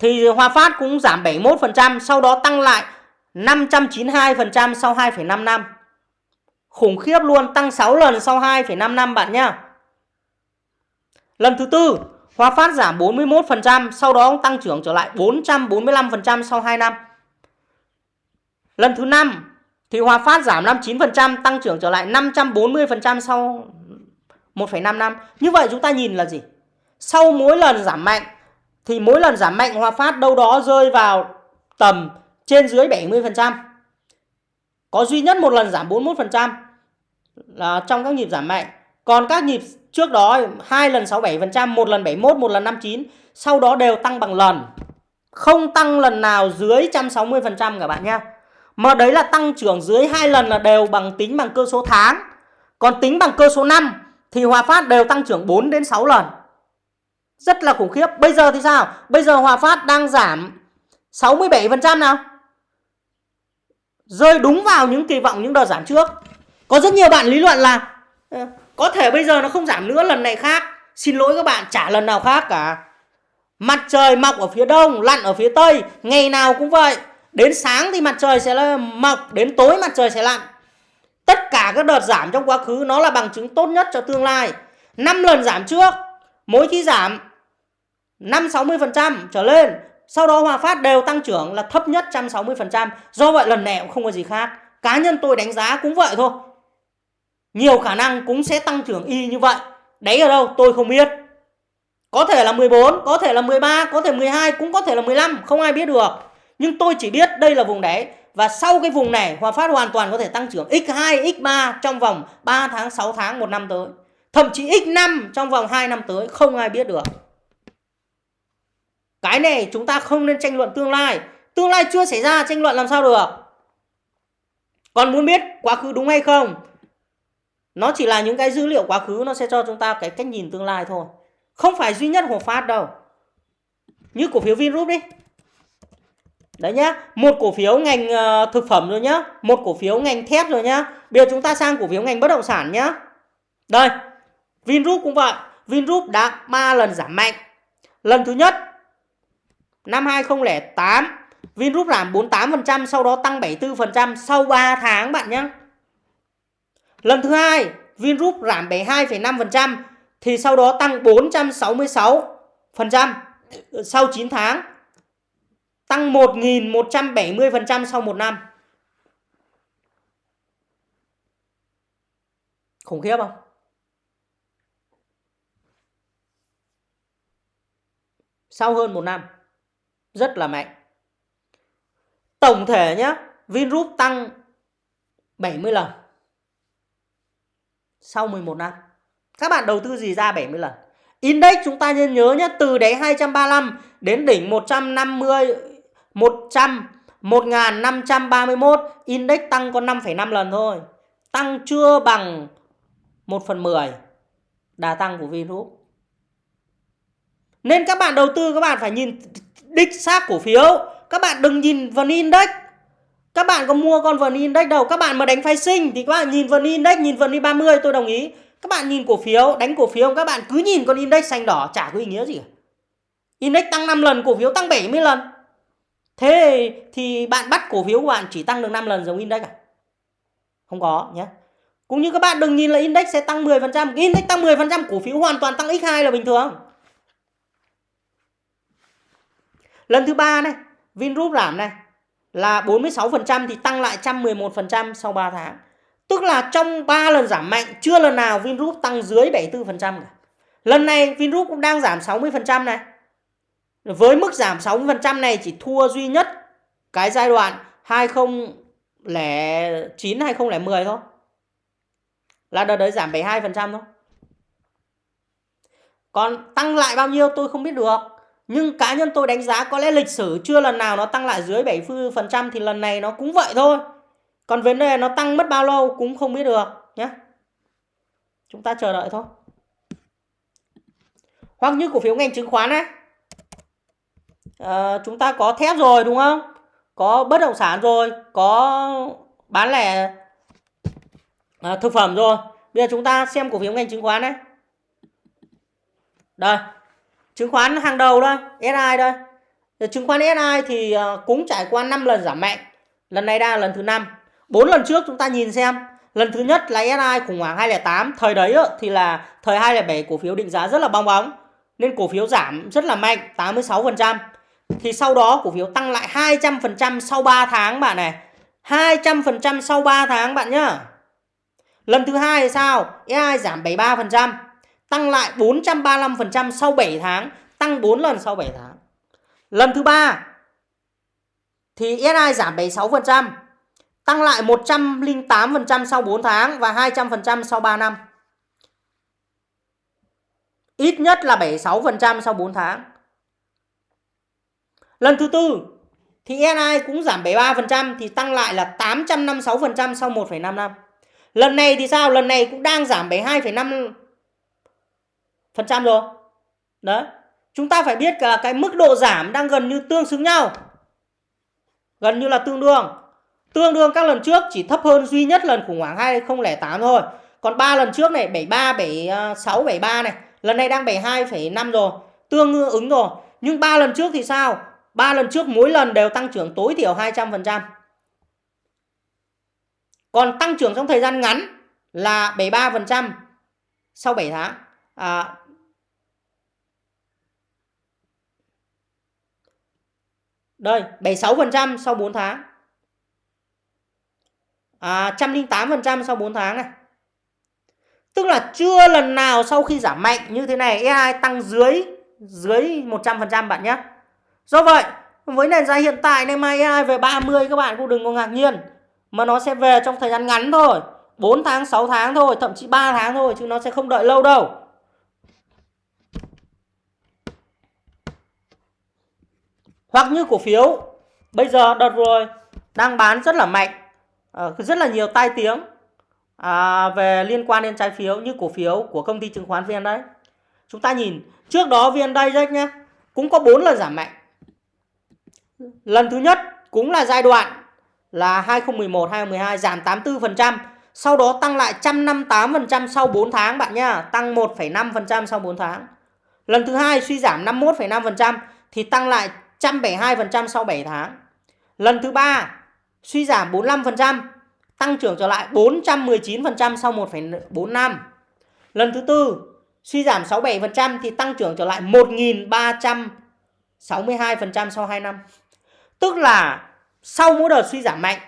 A: Thì Hòa Phát cũng giảm 71%, sau đó tăng lại 592% sau 2,5 năm. Khủng khiếp luôn, tăng 6 lần sau 2,5 năm bạn nhá. Lần thứ tư, Hòa Phát giảm 41%, sau đó tăng trưởng trở lại 445% sau 2 năm. Lần thứ năm thì Hòa Phát giảm 59%, tăng trưởng trở lại 540% sau 1,5 năm. Như vậy chúng ta nhìn là gì? Sau mỗi lần giảm mạnh thì mỗi lần giảm mạnh Hòa Phát đâu đó rơi vào tầm trên dưới 70%. Có duy nhất một lần giảm 41% là trong các nhịp giảm mạnh. Còn các nhịp trước đó hai lần 67%, một lần 71, một lần 59, sau đó đều tăng bằng lần. Không tăng lần nào dưới 160% các bạn nhé. Mà đấy là tăng trưởng dưới hai lần là đều bằng tính bằng cơ số tháng. Còn tính bằng cơ số năm thì Hòa Phát đều tăng trưởng 4 đến 6 lần. Rất là khủng khiếp. Bây giờ thì sao? Bây giờ Hòa Phát đang giảm 67% nào? Rơi đúng vào những kỳ vọng những đợt giảm trước. Có rất nhiều bạn lý luận là ờ, có thể bây giờ nó không giảm nữa lần này khác. Xin lỗi các bạn, chả lần nào khác cả. Mặt trời mọc ở phía đông, lặn ở phía tây, ngày nào cũng vậy. Đến sáng thì mặt trời sẽ mọc, đến tối mặt trời sẽ lặn. Tất cả các đợt giảm trong quá khứ nó là bằng chứng tốt nhất cho tương lai. 5 lần giảm trước, mỗi khi giảm 5 60% trở lên. Sau đó Hòa Phát đều tăng trưởng là thấp nhất 160%. Do vậy lần này cũng không có gì khác. Cá nhân tôi đánh giá cũng vậy thôi. Nhiều khả năng cũng sẽ tăng trưởng y như vậy. Đấy ở đâu tôi không biết. Có thể là 14, có thể là 13, có thể 12, cũng có thể là 15, không ai biết được. Nhưng tôi chỉ biết đây là vùng đáy và sau cái vùng này Hòa Phát hoàn toàn có thể tăng trưởng x2, x3 trong vòng 3 tháng, 6 tháng, 1 năm tới. Thậm chí x5 trong vòng 2 năm tới không ai biết được. Cái này chúng ta không nên tranh luận tương lai. Tương lai chưa xảy ra tranh luận làm sao được. Còn muốn biết quá khứ đúng hay không? Nó chỉ là những cái dữ liệu quá khứ nó sẽ cho chúng ta cái cách nhìn tương lai thôi. Không phải duy nhất của Phát đâu. Như cổ phiếu Vingroup đi. Đấy nhá, một cổ phiếu ngành ờ, thực phẩm rồi nhá, một cổ phiếu ngành thép rồi nhá. Bây giờ chúng ta sang cổ phiếu ngành bất động sản nhá. Đây, Vingroup cũng vậy. Vingroup đã 3 lần giảm mạnh. Lần thứ nhất năm 2008 Vingroup giảm 48% sau đó tăng 74% sau 3 tháng bạn nhé. Lần thứ hai Vingroup giảm 72,5% thì sau đó tăng 466% sau 9 tháng. Tăng 1.170% sau 1 năm. Khủng khiếp không? Sau hơn 1 năm. Rất là mạnh. Tổng thể nhé, Vingroup tăng 70 lần. Sau 11 năm. Các bạn đầu tư gì ra 70 lần? Index chúng ta nên nhớ nhé, từ đáy 235 đến đỉnh 150 100 1531 index tăng có 5,5 lần thôi. Tăng chưa bằng 1 phần 10 đà tăng của Vingroup. Nên các bạn đầu tư các bạn phải nhìn đích xác cổ phiếu. Các bạn đừng nhìn vào index. Các bạn có mua con vn index đâu. Các bạn mà đánh phái sinh thì các bạn nhìn vn index, nhìn vn 30 tôi đồng ý. Các bạn nhìn cổ phiếu, đánh cổ phiếu các bạn cứ nhìn con index xanh đỏ chả có ý nghĩa gì cả. Index tăng 5 lần, cổ phiếu tăng 70 lần. Thế thì bạn bắt cổ phiếu của bạn chỉ tăng được 5 lần giống index à? Không có nhé. Cũng như các bạn đừng nhìn là index sẽ tăng 10%. Index tăng 10% cổ phiếu hoàn toàn tăng x2 là bình thường. Lần thứ ba này, Vingroup giảm này là 46% thì tăng lại 111% sau 3 tháng. Tức là trong 3 lần giảm mạnh, chưa lần nào Vingroup tăng dưới 74% cả. Lần này Vingroup cũng đang giảm 60% này. Với mức giảm 60% này chỉ thua duy nhất cái giai đoạn 2009 2010 thôi. Là đợt đấy giảm 72% thôi. Còn tăng lại bao nhiêu tôi không biết được. Nhưng cá nhân tôi đánh giá có lẽ lịch sử chưa lần nào nó tăng lại dưới 70% thì lần này nó cũng vậy thôi. Còn vấn đề nó tăng mất bao lâu cũng không biết được nhé. Chúng ta chờ đợi thôi. Hoặc như cổ phiếu ngành chứng khoán ấy. À, ờ, chúng ta có thép rồi đúng không? Có bất động sản rồi, có bán lẻ à, thực phẩm rồi. Bây giờ chúng ta xem cổ phiếu ngành chứng khoán đấy. Đây, chứng khoán hàng đầu thôi SI đây chứng khoán SI thì ờ, cũng trải qua 5 lần giảm mạnh. Lần này đang là lần thứ năm. Bốn lần trước chúng ta nhìn xem. Lần thứ nhất là SI khủng hoảng 208 thời đấy thì là thời 207 cổ phiếu định giá rất là bong bóng. Nên cổ phiếu giảm rất là mạnh 86% thì sau đó cổ phiếu tăng lại 200% sau 3 tháng bạn này. 200% sau 3 tháng bạn nhá. Lần thứ hai thì sao? SI giảm 73% tăng lại 435% sau 7 tháng, tăng 4 lần sau 7 tháng. Lần thứ ba thì SI giảm 76%, tăng lại 108% sau 4 tháng và 200% sau 3 năm. Ít nhất là 76% sau 4 tháng. Lần thứ tư thì SI cũng giảm 73% thì tăng lại là 856% sau 1,5 năm. Lần này thì sao? Lần này cũng đang giảm 72,5 phần trăm rồi. Đấy. Chúng ta phải biết là cái mức độ giảm đang gần như tương xứng nhau. Gần như là tương đương. Tương đương các lần trước chỉ thấp hơn duy nhất lần khủng hoảng 2008 thôi. Còn ba lần trước này 73 76 73 này. Lần này đang 72,5 rồi. Tương ứng rồi. Nhưng ba lần trước thì sao? Ba lần trước mỗi lần đều tăng trưởng tối thiểu 200% còn tăng trưởng trong thời gian ngắn là 73% sau 7 tháng. À, Đây, 76% sau 4 tháng. À, 108% sau 4 tháng này. Tức là chưa lần nào sau khi giảm mạnh như thế này E2 tăng dưới dưới 100% bạn nhé. Do vậy, với nền giá hiện tại này mai E2 về 30 các bạn cũng đừng có ngạc nhiên. Mà nó sẽ về trong thời gian ngắn thôi. 4 tháng, 6 tháng thôi, thậm chí 3 tháng thôi chứ nó sẽ không đợi lâu đâu. Hoặc như cổ phiếu bây giờ đợt rồi đang bán rất là mạnh, ờ, rất là nhiều tai tiếng à, về liên quan đến trái phiếu như cổ phiếu của công ty chứng khoán VN đấy. Chúng ta nhìn trước đó VN Direct nhé cũng có 4 lần giảm mạnh. Lần thứ nhất cũng là giai đoạn là 2011 2012 giảm 84%, sau đó tăng lại 158% sau 4 tháng bạn nhá, tăng 1,5% sau 4 tháng. Lần thứ hai suy giảm 51,5% thì tăng lại 172% sau 7 tháng. Lần thứ ba suy giảm 45%, tăng trưởng trở lại 419% sau 1,4 năm. Lần thứ tư suy giảm 67% thì tăng trưởng trở lại 1.362% sau 2 năm. Tức là sau mỗi đợt suy giảm mạnh,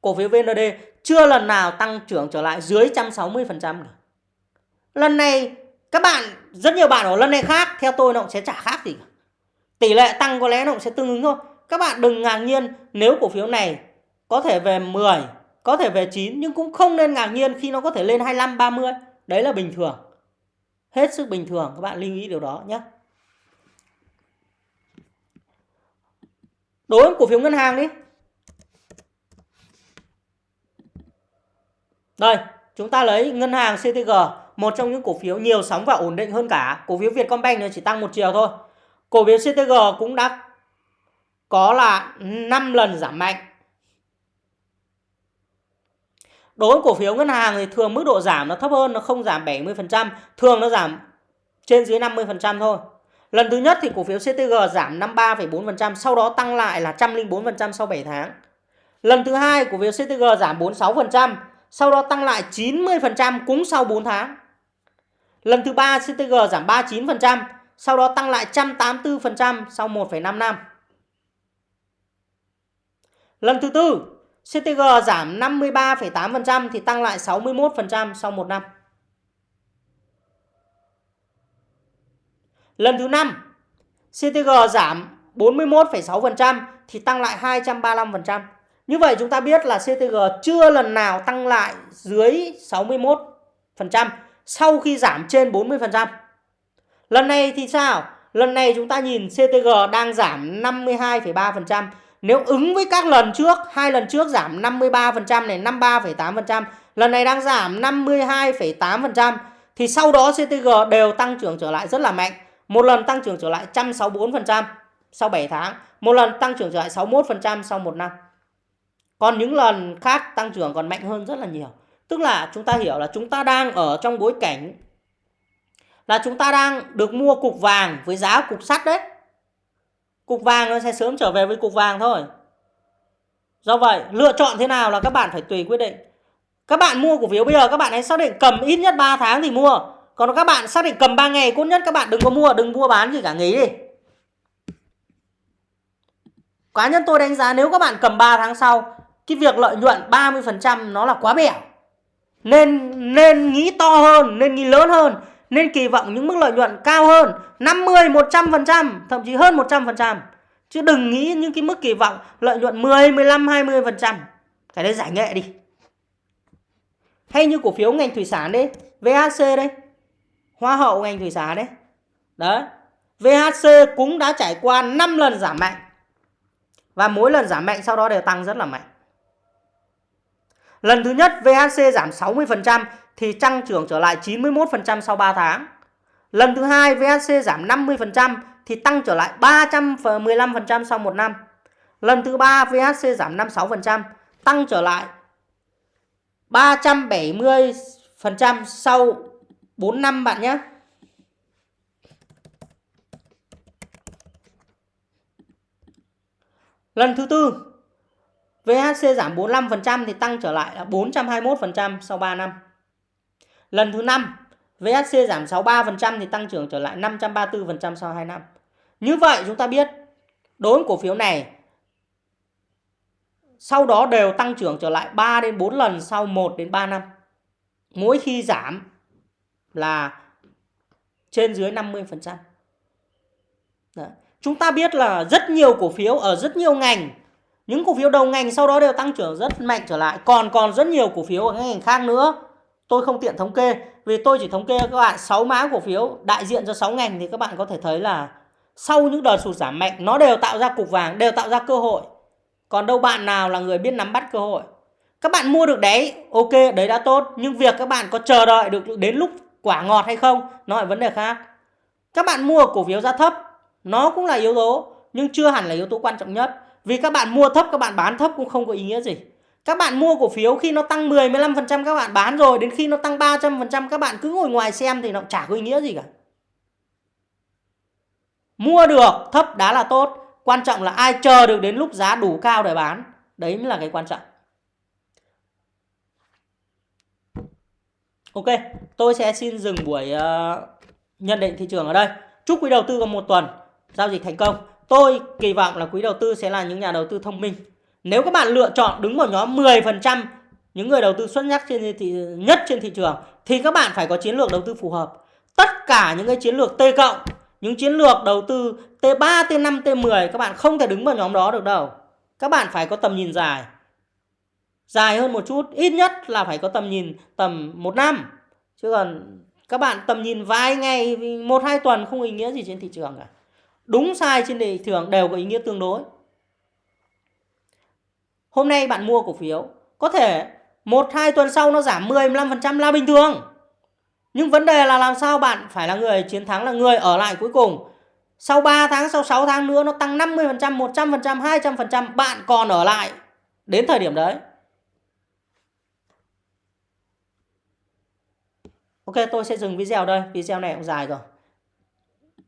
A: cổ phiếu VND chưa lần nào tăng trưởng trở lại dưới 160% được. Lần này các bạn, rất nhiều bạn ở lần này khác, theo tôi nó cũng sẽ chả khác gì cả. Tỷ lệ tăng có lẽ nó cũng sẽ tương ứng thôi. Các bạn đừng ngạc nhiên nếu cổ phiếu này có thể về 10, có thể về 9 nhưng cũng không nên ngạc nhiên khi nó có thể lên 25, 30. Đấy là bình thường. Hết sức bình thường các bạn lưu ý điều đó nhé. Đối với cổ phiếu ngân hàng đi. Đây, chúng ta lấy ngân hàng CTG, một trong những cổ phiếu nhiều sóng và ổn định hơn cả. Cổ phiếu Vietcombank chỉ tăng một chiều thôi. Cổ phiếu CTG cũng đã có là 5 lần giảm mạnh. Đối với cổ phiếu ngân hàng thì thường mức độ giảm nó thấp hơn, nó không giảm 70%, thường nó giảm trên dưới 50% thôi. Lần thứ nhất thì cổ phiếu CTG giảm 53,4%, sau đó tăng lại là 104% sau 7 tháng. Lần thứ hai cổ phiếu CTG giảm 46%, sau đó tăng lại 90% cũng sau 4 tháng. Lần thứ ba CTG giảm 39%, sau đó tăng lại 184% sau 1,5 năm. Lần thứ tư, CTG giảm 53,8% thì tăng lại 61% sau 1 năm. Lần thứ năm, CTG giảm 41,6% thì tăng lại 235%. Như vậy chúng ta biết là CTG chưa lần nào tăng lại dưới 61% sau khi giảm trên 40%. Lần này thì sao? Lần này chúng ta nhìn CTG đang giảm 52,3%. Nếu ứng với các lần trước, hai lần trước giảm 53% này, 53,8%, lần này đang giảm 52,8% thì sau đó CTG đều tăng trưởng trở lại rất là mạnh. Một lần tăng trưởng trở lại 164% sau 7 tháng, một lần tăng trưởng trở lại 61% sau 1 năm. Còn những lần khác tăng trưởng còn mạnh hơn rất là nhiều. Tức là chúng ta hiểu là chúng ta đang ở trong bối cảnh là chúng ta đang được mua cục vàng với giá cục sắt đấy. Cục vàng nó sẽ sớm trở về với cục vàng thôi. Do vậy, lựa chọn thế nào là các bạn phải tùy quyết định. Các bạn mua cổ phiếu bây giờ các bạn hãy xác định cầm ít nhất 3 tháng thì mua. Còn các bạn xác định cầm 3 ngày tốt nhất các bạn đừng có mua, đừng mua bán gì cả nghỉ đi. Cá nhân tôi đánh giá nếu các bạn cầm 3 tháng sau, cái việc lợi nhuận 30% nó là quá bẻo. Nên nên nghĩ to hơn, nên nghĩ lớn hơn nên kỳ vọng những mức lợi nhuận cao hơn 50, 100%, thậm chí hơn 100%. Chứ đừng nghĩ những cái mức kỳ vọng lợi nhuận 10, 15, 20%. Cái đấy giải nghệ đi. Hay như cổ phiếu ngành thủy sản đấy, VHC đấy. Hoa hậu ngành thủy sản đấy. Đấy. VHC cũng đã trải qua 5 lần giảm mạnh. Và mỗi lần giảm mạnh sau đó đều tăng rất là mạnh. Lần thứ nhất VHC giảm 60% thì tăng trưởng trở lại 91% sau 3 tháng. Lần thứ hai VHC giảm 50% thì tăng trở lại 315% sau 1 năm. Lần thứ ba VHC giảm 56%, tăng trở lại 370% sau 4 năm bạn nhé. Lần thứ tư VHC giảm 45% thì tăng trở lại là 421% sau 3 năm. Lần thứ 5, VHC giảm 63% thì tăng trưởng trở lại 534% sau 2 năm. Như vậy chúng ta biết đối với cổ phiếu này sau đó đều tăng trưởng trở lại 3 đến 4 lần sau 1 đến 3 năm. Mỗi khi giảm là trên dưới 50%. Đấy. Chúng ta biết là rất nhiều cổ phiếu ở rất nhiều ngành những cổ phiếu đầu ngành sau đó đều tăng trưởng rất mạnh trở lại còn còn rất nhiều cổ phiếu ở các ngành khác nữa tôi không tiện thống kê, vì tôi chỉ thống kê các bạn 6 mã cổ phiếu đại diện cho 6 ngành thì các bạn có thể thấy là sau những đợt sụt giảm mạnh, nó đều tạo ra cục vàng, đều tạo ra cơ hội. Còn đâu bạn nào là người biết nắm bắt cơ hội? Các bạn mua được đấy, ok, đấy đã tốt, nhưng việc các bạn có chờ đợi được đến lúc quả ngọt hay không, nó là vấn đề khác. Các bạn mua cổ phiếu giá thấp, nó cũng là yếu tố, nhưng chưa hẳn là yếu tố quan trọng nhất. Vì các bạn mua thấp, các bạn bán thấp cũng không có ý nghĩa gì các bạn mua cổ phiếu khi nó tăng 10 15% các bạn bán rồi đến khi nó tăng 300% các bạn cứ ngồi ngoài xem thì nó chả có ý nghĩa gì cả. Mua được thấp đã là tốt. Quan trọng là ai chờ được đến lúc giá đủ cao để bán. Đấy mới là cái quan trọng. Ok tôi sẽ xin dừng buổi uh, nhận định thị trường ở đây. Chúc quý đầu tư có một tuần. Giao dịch thành công. Tôi kỳ vọng là quý đầu tư sẽ là những nhà đầu tư thông minh nếu các bạn lựa chọn đứng vào nhóm 10% những người đầu tư xuất sắc trên thị nhất trên thị trường thì các bạn phải có chiến lược đầu tư phù hợp tất cả những cái chiến lược T cộng những chiến lược đầu tư T3, T5, T10 các bạn không thể đứng vào nhóm đó được đâu. Các bạn phải có tầm nhìn dài. Dài hơn một chút, ít nhất là phải có tầm nhìn tầm một năm. Chứ còn các bạn tầm nhìn vài ngày, một hai tuần không ý nghĩa gì trên thị trường cả. Đúng sai trên thị trường đều có ý nghĩa tương đối. Hôm nay bạn mua cổ phiếu, có thể một hai tuần sau nó giảm 10 15% là bình thường. Nhưng vấn đề là làm sao bạn phải là người chiến thắng là người ở lại cuối cùng. Sau 3 tháng, sau 6 tháng nữa nó tăng 50%, 100%, 200% bạn còn ở lại đến thời điểm đấy. Ok, tôi sẽ dừng video đây. Video này cũng dài rồi.